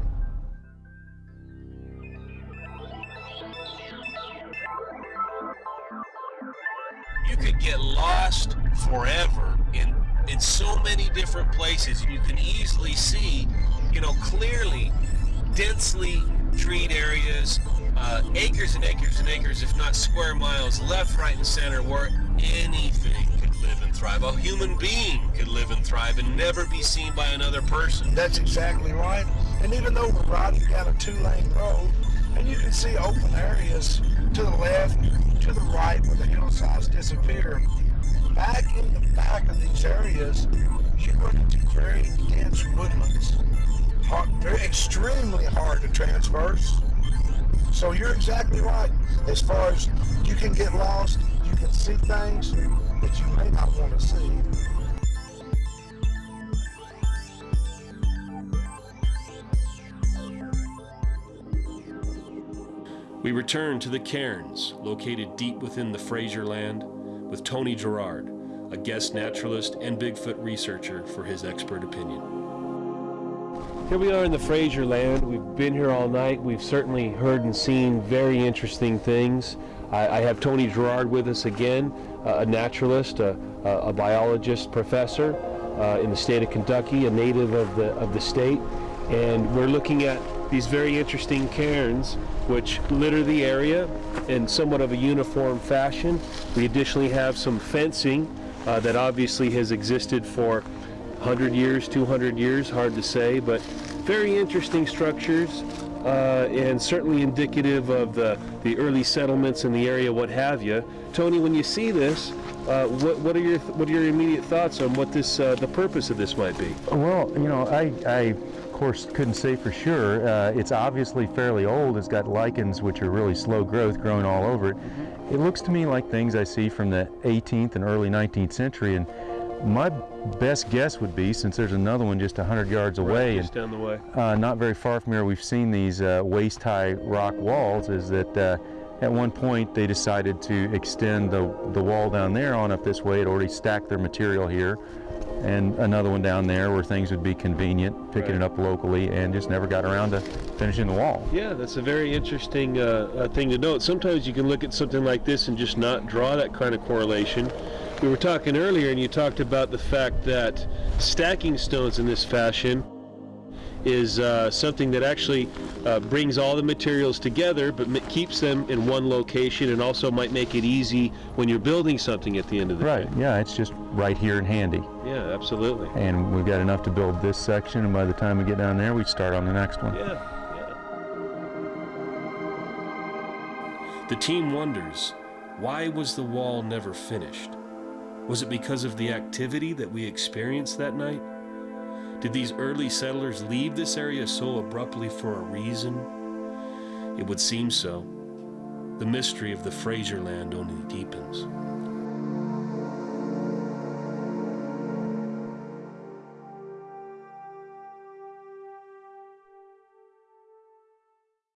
Forever in in so many different places. You can easily see you know clearly densely treed areas uh, acres and acres and acres if not square miles left right and center where anything could live and thrive. A human being could live and thrive and never be seen by another person. That's exactly right. And even though we're riding down a two-lane road, and you can see open areas to the left, to the right, where the hillsides disappear, back in the back of these areas, you run into very dense woodlands. Hard, very extremely hard to traverse. So you're exactly right. As far as you can get lost, you can see things that you may not want to see. We return to the cairns, located deep within the Fraser land, with Tony Gerard, a guest naturalist and Bigfoot researcher, for his expert opinion. Here we are in the Fraser land. We've been here all night. We've certainly heard and seen very interesting things. I, I have Tony Gerard with us again, uh, a naturalist, a, a, a biologist, professor uh, in the state of Kentucky, a native of the of the state, and we're looking at these very interesting cairns which litter the area in somewhat of a uniform fashion. We additionally have some fencing uh, that obviously has existed for 100 years, 200 years, hard to say, but very interesting structures uh, and certainly indicative of the, the early settlements in the area, what have you. Tony, when you see this, uh, what, what are your what are your immediate thoughts on what this uh, the purpose of this might be? Well, you know, I, I course couldn't say for sure. Uh, it's obviously fairly old. It's got lichens, which are really slow growth, growing all over it. It looks to me like things I see from the 18th and early 19th century. And my best guess would be, since there's another one just 100 yards away, just down the way. uh, not very far from here, we've seen these uh, waist-high rock walls, is that uh, at one point they decided to extend the, the wall down there on up this way. It already stacked their material here. And another one down there where things would be convenient, picking it up locally, and just never got around to finishing the wall. Yeah, that's a very interesting uh, uh, thing to note. Sometimes you can look at something like this and just not draw that kind of correlation. We were talking earlier, and you talked about the fact that stacking stones in this fashion is uh, something that actually uh, brings all the materials together but keeps them in one location and also might make it easy when you're building something at the end of the Right, yeah, it's just right here and handy. Yeah, absolutely. And we've got enough to build this section, and by the time we get down there, we start on the next one. Yeah, The team wonders why was the wall never finished? Was it because of the activity that we experienced that night? Did these early settlers leave this area so abruptly for a reason? It would seem so. The mystery of the Fraser land only deepens.